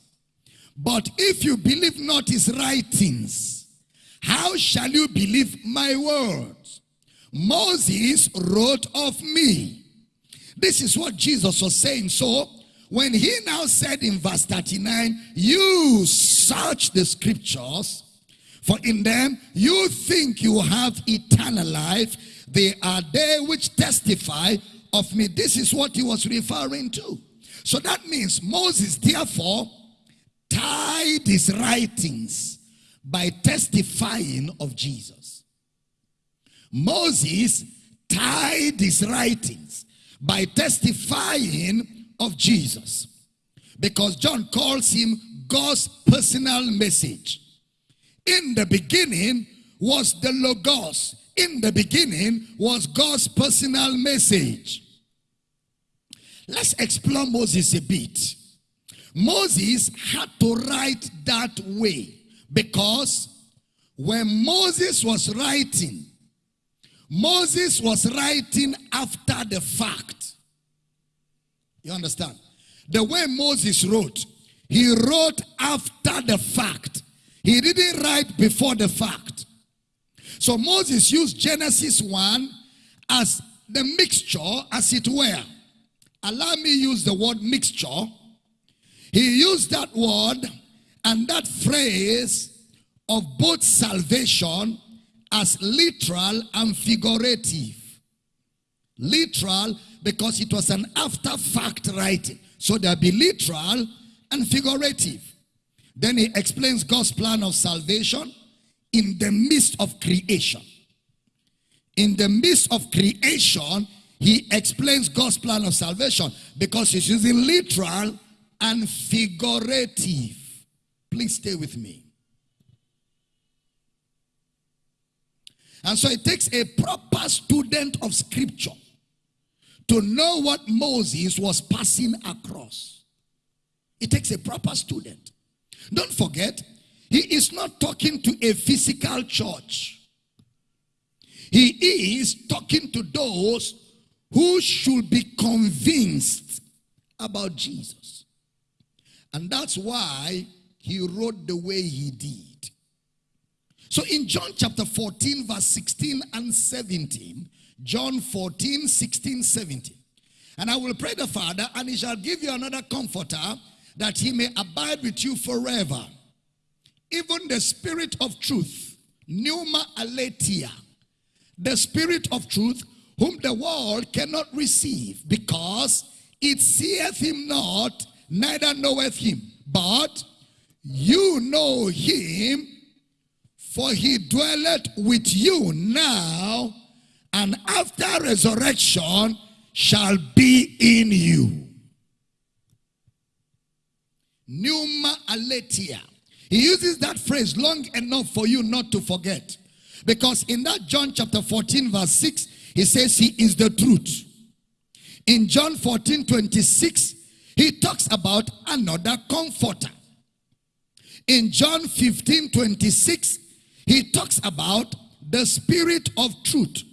But if you believe not his writings, how shall you believe my words? Moses wrote of me. This is what Jesus was saying. So, when he now said in verse 39, you search the scriptures, for in them you think you have eternal life. They are they which testify of me. This is what he was referring to. So that means Moses therefore tied his writings by testifying of Jesus. Moses tied his writings by testifying of Jesus. Because John calls him God's personal message. In the beginning was the Logos. In the beginning was God's personal message. Let's explore Moses a bit. Moses had to write that way because when Moses was writing, Moses was writing after the fact. You understand? The way Moses wrote, he wrote after the fact. He didn't write before the fact. So Moses used Genesis 1 as the mixture, as it were. Allow me use the word mixture. He used that word and that phrase of both salvation as literal and figurative. Literal because it was an after fact writing. So there'll be literal and figurative. Then he explains God's plan of salvation in the midst of creation. In the midst of creation, he explains God's plan of salvation because he's using literal and figurative. Please stay with me. And so it takes a proper student of scripture to know what Moses was passing across. It takes a proper student. Don't forget, he is not talking to a physical church. He is talking to those who should be convinced about Jesus. And that's why he wrote the way he did. So in John chapter 14, verse 16 and 17, John 14, 16, 17. And I will pray the Father, and he shall give you another comforter that he may abide with you forever. Even the spirit of truth, pneuma aletheia, the spirit of truth, whom the world cannot receive, because it seeth him not, neither knoweth him. But you know him, for he dwelleth with you now, and after resurrection shall be in you. Pneuma aletheia. He uses that phrase long enough for you not to forget. Because in that John chapter 14 verse 6, he says he is the truth. In John 14 26, he talks about another comforter. In John 15 26, he talks about the spirit of truth.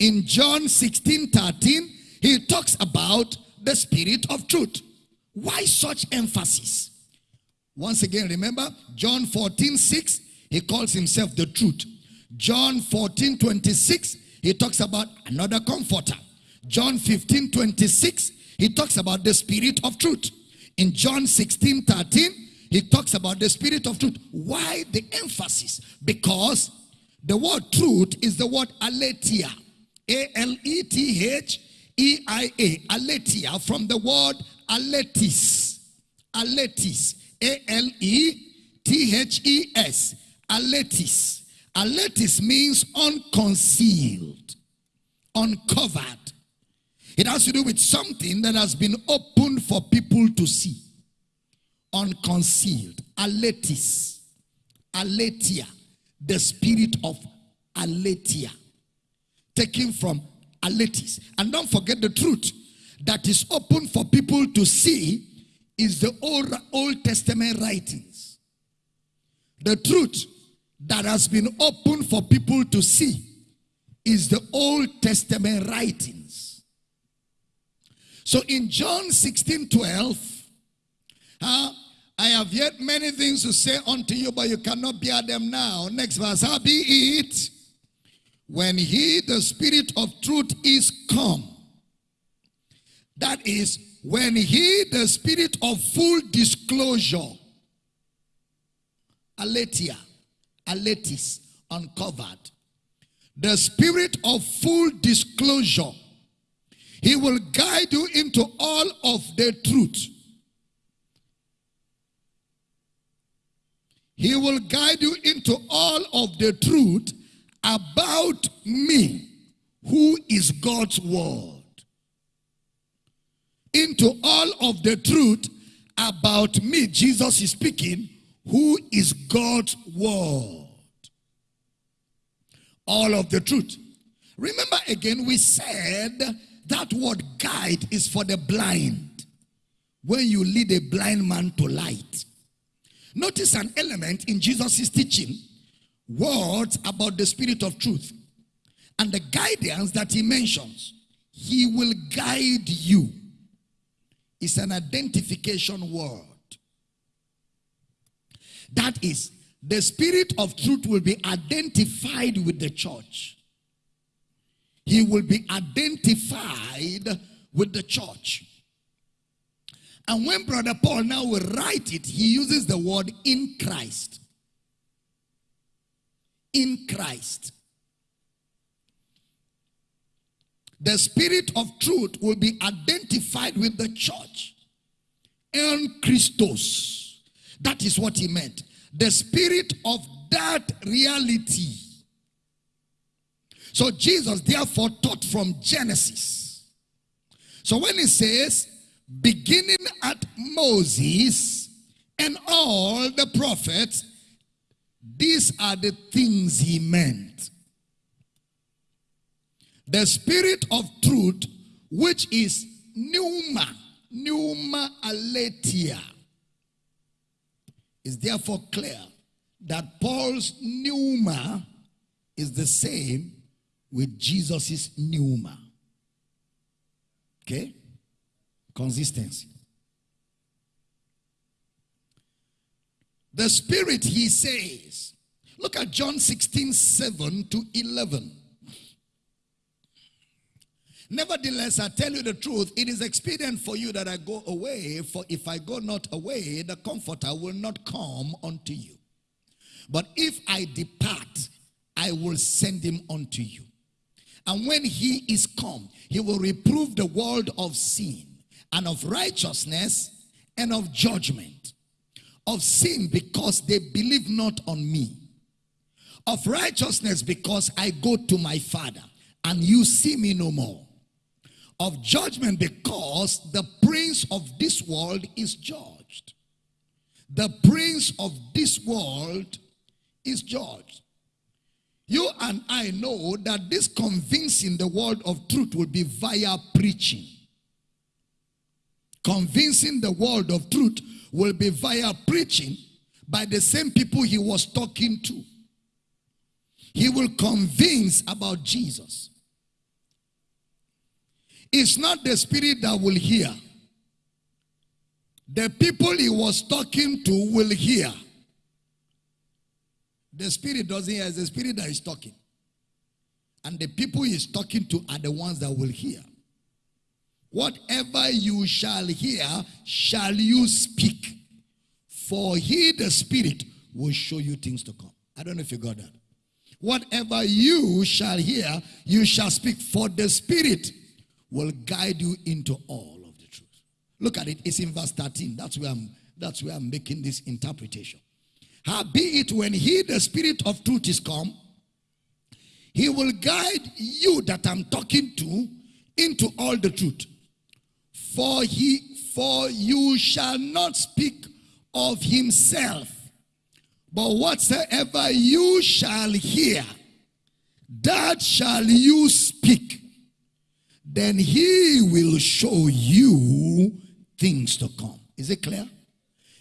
In John 16 13, he talks about the spirit of truth. Why such emphasis? Once again, remember John 14 6, he calls himself the truth. John 14 26, he talks about another comforter. John 15 26, he talks about the spirit of truth. In John 16 13, he talks about the spirit of truth. Why the emphasis? Because the word truth is the word aletheia. A L E T H E I A. Aletheia from the word alethes. Alethes. A L E T H E S. Alethes. Alethes means unconcealed, uncovered. It has to do with something that has been opened for people to see. Unconcealed. Alethes. aletheia, The spirit of aletheia. Taken from alethes. And don't forget the truth that is open for people to see is the Old, Old Testament writings. The truth that has been open for people to see is the Old Testament writings. So in John 16 12, uh, I have yet many things to say unto you, but you cannot bear them now. Next verse, how be it when he, the Spirit of truth, is come. That is, when he, the Spirit of full disclosure, Aletheia. alethes, uncovered, the Spirit of full disclosure, he will guide you into all of the truth. He will guide you into all of the truth about me, who is God's word. Into all of the truth about me, Jesus is speaking, who is God's word. All of the truth. Remember again, we said that word guide is for the blind. When you lead a blind man to light. Notice an element in Jesus' teaching words about the spirit of truth and the guidance that he mentions. He will guide you. It's an identification word. That is, the spirit of truth will be identified with the church. He will be identified with the church. And when Brother Paul now will write it, he uses the word in Christ. In Christ. The spirit of truth will be identified with the church. En Christos. That is what he meant. The spirit of that reality. So Jesus therefore taught from Genesis. So when he says, beginning at Moses and all the prophets, these are the things he meant. The spirit of truth, which is pneuma, pneuma aletheia, is therefore clear that Paul's pneuma is the same with Jesus's pneuma. Okay? Consistency. The Spirit, he says, look at John 16, 7 to 11. Nevertheless, I tell you the truth, it is expedient for you that I go away, for if I go not away, the Comforter will not come unto you. But if I depart, I will send him unto you. And when he is come, he will reprove the world of sin and of righteousness and of judgment. Of sin because they believe not on me. Of righteousness because I go to my Father and you see me no more of judgment because the prince of this world is judged. The prince of this world is judged. You and I know that this convincing the world of truth will be via preaching. Convincing the world of truth will be via preaching by the same people he was talking to. He will convince about Jesus. It's not the spirit that will hear. The people he was talking to will hear. The spirit doesn't hear, it's the spirit that is talking. And the people he's talking to are the ones that will hear. Whatever you shall hear, shall you speak. For he, the spirit, will show you things to come. I don't know if you got that. Whatever you shall hear, you shall speak. For the spirit will guide you into all of the truth. Look at it. It's in verse 13. That's where I'm, that's where I'm making this interpretation. How be it when he, the spirit of truth is come, he will guide you that I'm talking to into all the truth. For he for you shall not speak of himself, but whatsoever you shall hear, that shall you speak then he will show you things to come. Is it clear?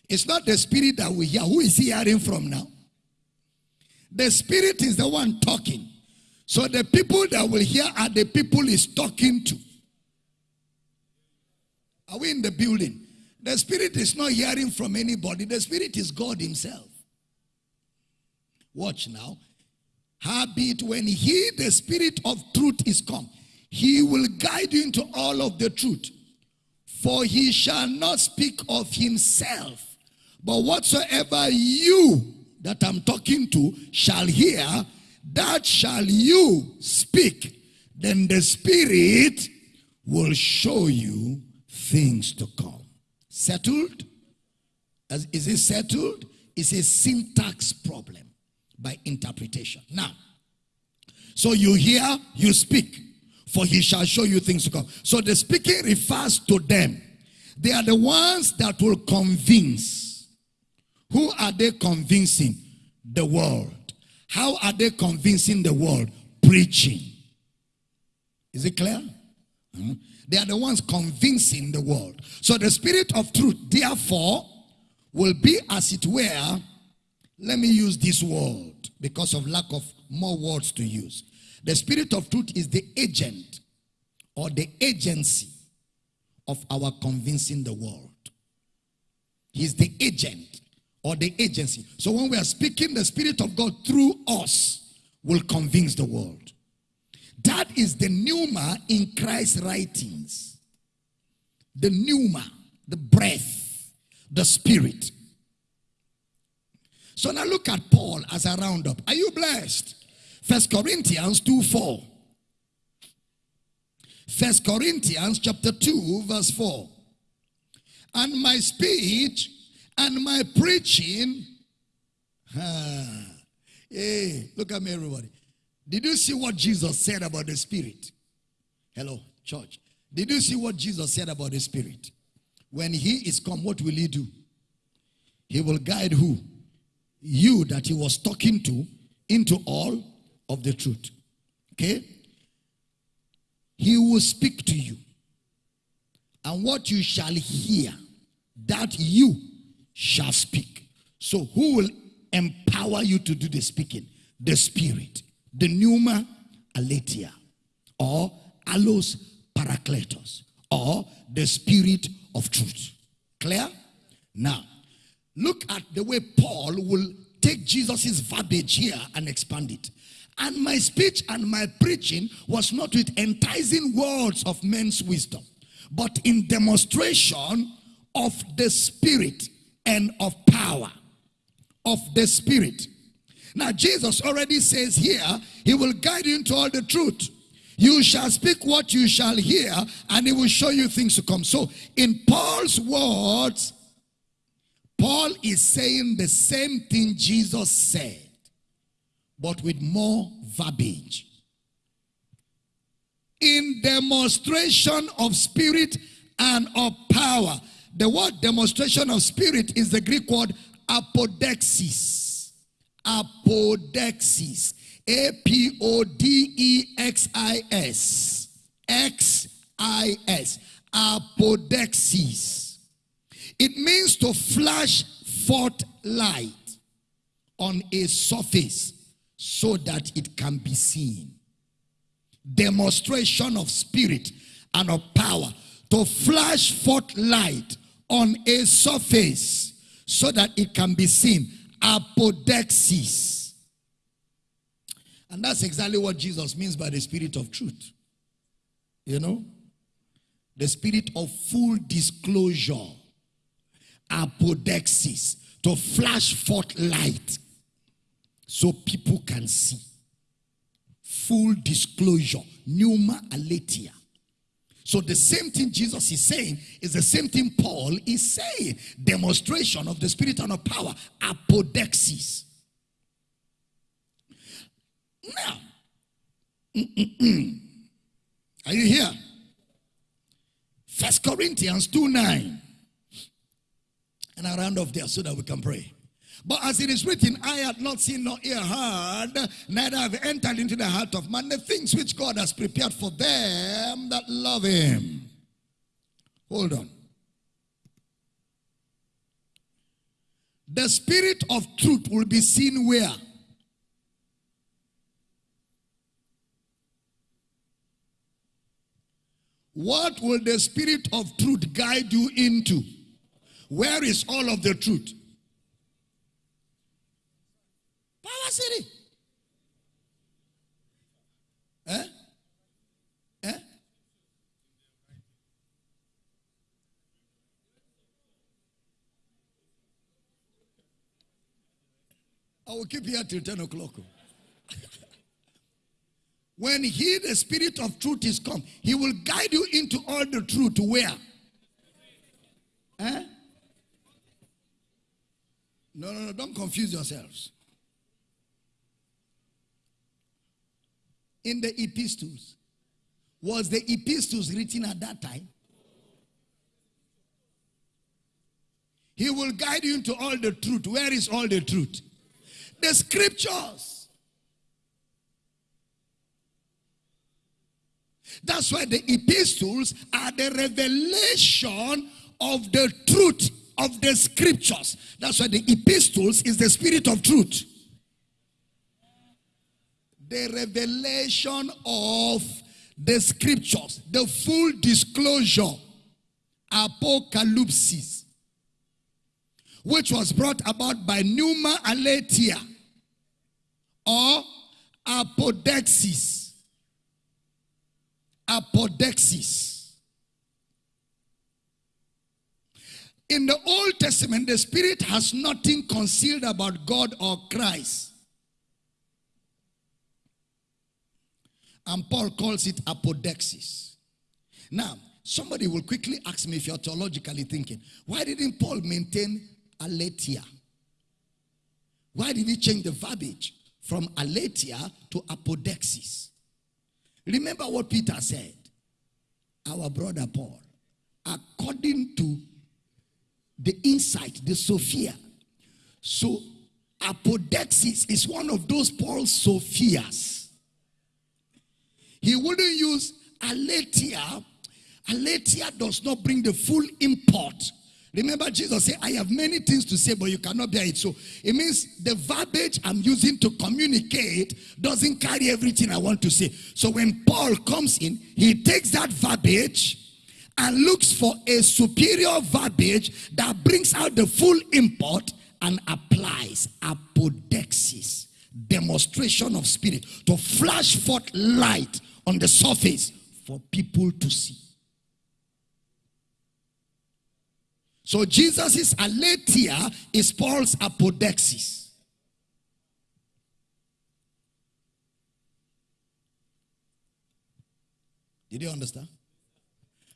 It's not the spirit that we hear. Who is he hearing from now? The spirit is the one talking. So the people that will hear are the people he's talking to. Are we in the building? The spirit is not hearing from anybody. The spirit is God himself. Watch now. Habit when he, the spirit of truth, is come. He will guide you into all of the truth. For he shall not speak of himself, but whatsoever you that I'm talking to shall hear, that shall you speak. Then the Spirit will show you things to come. Settled? As, is it settled? It's a syntax problem by interpretation. Now, so you hear, you speak for he shall show you things to come. So the speaking refers to them. They are the ones that will convince. Who are they convincing? The world. How are they convincing the world? Preaching. Is it clear? Hmm? They are the ones convincing the world. So the spirit of truth, therefore, will be as it were, let me use this word because of lack of more words to use. The spirit of truth is the agent or the agency of our convincing the world. He's the agent or the agency. So when we are speaking, the Spirit of God through us will convince the world. That is the pneuma in Christ's writings. The pneuma, the breath, the spirit. So now look at Paul as a roundup. Are you blessed? First Corinthians 2 4. First Corinthians chapter 2, verse 4. And my speech and my preaching. Ah, [LAUGHS] hey, look at me, everybody. Did you see what Jesus said about the Spirit? Hello, church. Did you see what Jesus said about the Spirit? When He is come, what will He do? He will guide who? You that He was talking to into all of the truth. Okay? He will speak to you. And what you shall hear, that you shall speak. So, who will empower you to do the speaking? The Spirit the pneuma aletheia or allos parakletos or the spirit of truth. Clear? Now, look at the way Paul will take Jesus' verbiage here and expand it. And my speech and my preaching was not with enticing words of men's wisdom, but in demonstration of the Spirit and of power. Of the Spirit now, Jesus already says here, He will guide you into all the truth. You shall speak what you shall hear, and He will show you things to come. So, in Paul's words, Paul is saying the same thing Jesus said, but with more verbiage. In demonstration of spirit and of power. The word demonstration of spirit is the Greek word apodexis apodexis. A P O D E X I S. X I S. Apodexis. It means to flash forth light on a surface so that it can be seen. Demonstration of spirit and of power to flash forth light on a surface so that it can be seen apodexis. And that's exactly what Jesus means by the spirit of truth. You know? The spirit of full disclosure. Apodexis. To flash forth light so people can see. Full disclosure. Pneuma aletheia. So the same thing Jesus is saying is the same thing Paul is saying. Demonstration of the spirit and of power. Apodexis. Now, are you here? First Corinthians 2 9. And I round off there so that we can pray. But as it is written, I had not seen nor ear heard, neither have entered into the heart of man the things which God has prepared for them that love him. Hold on. The spirit of truth will be seen where? What will the spirit of truth guide you into? Where is all of the truth? Power City. Eh? Eh? I will keep here till 10 o'clock. [LAUGHS] when he, the spirit of truth, is come, he will guide you into all the truth. Where? Eh? No, no, no, don't confuse yourselves. In the epistles. Was the epistles written at that time? He will guide you into all the truth. Where is all the truth? The scriptures. That's why the epistles are the revelation of the truth of the scriptures. That's why the epistles is the spirit of truth the revelation of the scriptures, the full disclosure, apocalypse. which was brought about by Pneuma aletheia or apodexis. Apodexis. In the Old Testament, the Spirit has nothing concealed about God or Christ. And Paul calls it apodexis. Now, somebody will quickly ask me if you're theologically thinking, why didn't Paul maintain aletheia? Why did he change the verbiage from aletheia to apodexis? Remember what Peter said. Our brother Paul, according to the insight, the Sophia. So apodexis is one of those Paul's Sophias. He wouldn't use aletheia. Aletheia does not bring the full import. Remember, Jesus said, I have many things to say, but you cannot bear it. So it means the verbiage I'm using to communicate doesn't carry everything I want to say. So when Paul comes in, he takes that verbiage and looks for a superior verbiage that brings out the full import and applies apodexis, demonstration of spirit, to flash forth light on the surface for people to see. So Jesus' aletheia is Paul's apodexis. Did you understand?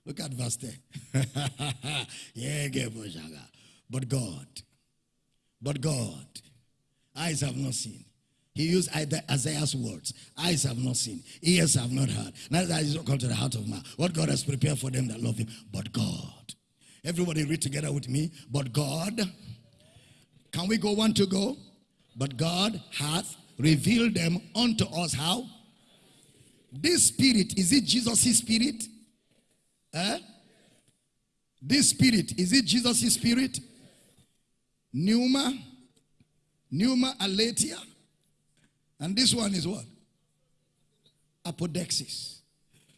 Look at verse 10. [LAUGHS] yeah, but God, but God, eyes have not seen. He used Isaiah's words. Eyes have not seen, ears have not heard. Neither has it come to the heart of man. What God has prepared for them that love him. But God. Everybody read together with me. But God. Can we go one to go? But God hath revealed them unto us how? This spirit, is it Jesus' spirit? Eh? This spirit, is it Jesus' spirit? Pneuma, pneuma aletheia. And this one is what? Apodexis.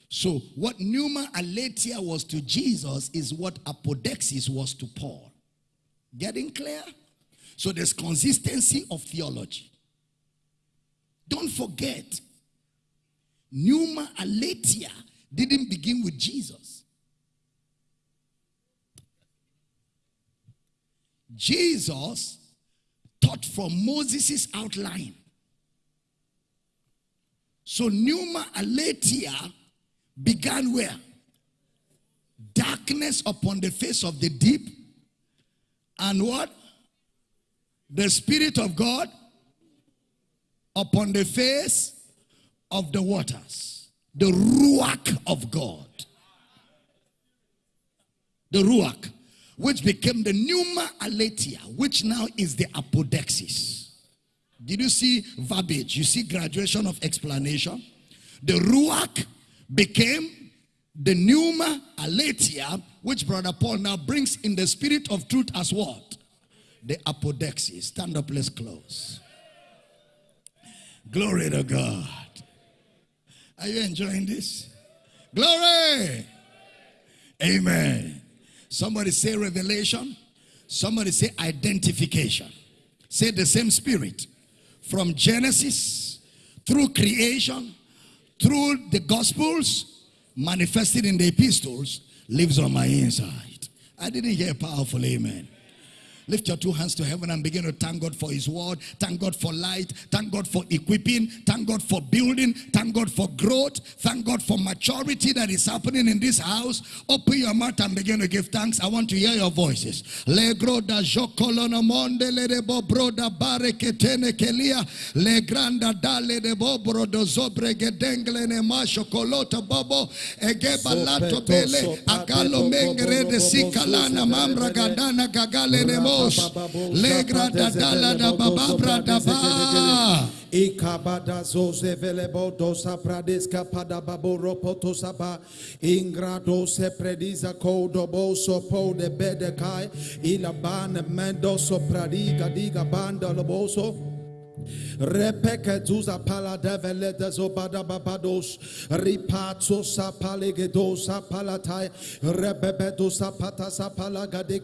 So what Pneuma aletheia was to Jesus is what apodexis was to Paul. Getting clear? So there's consistency of theology. Don't forget, Pneuma aletheia didn't begin with Jesus. Jesus taught from Moses' outline. So Pneuma Aletheia began where? Darkness upon the face of the deep. And what? The Spirit of God upon the face of the waters. The Ruach of God. The Ruach which became the pneuma aletheia, which now is the apodexis. Did you see verbiage? You see graduation of explanation? The ruach became the pneuma aletheia, which Brother Paul now brings in the spirit of truth as what? The apodexis. Stand up, let's close. Glory to God. Are you enjoying this? Glory. Amen. Somebody say revelation. Somebody say identification. Say the same spirit. From Genesis, through creation, through the Gospels, manifested in the epistles, lives on my inside. I didn't hear powerful amen. Lift your two hands to heaven and begin to thank God for his word. Thank God for light. Thank God for equipping. Thank God for building. Thank God for growth. Thank God for maturity that is happening in this house. Open your mouth and begin to give thanks. I want to hear your voices. Le da jokolona monde le de bobroda bareketene kelia le granda dale de bobro do zobre gedengle ne masho kolota bobo egeba lato bele agalo mengre de sikalana mamra gadana gagale ne mo Legra da dala da bababra da ba. Ikabada zoze velebo dosa pradiska pada baboro potosaba ingrado se prediza kodo boso po de bedekai. Ilaban mendoso pradiga diga banda loboso. Repeke zuza pala devele dezobada babados. Ripatso sa palegedosa palatai rebebedosa patasa palagadeko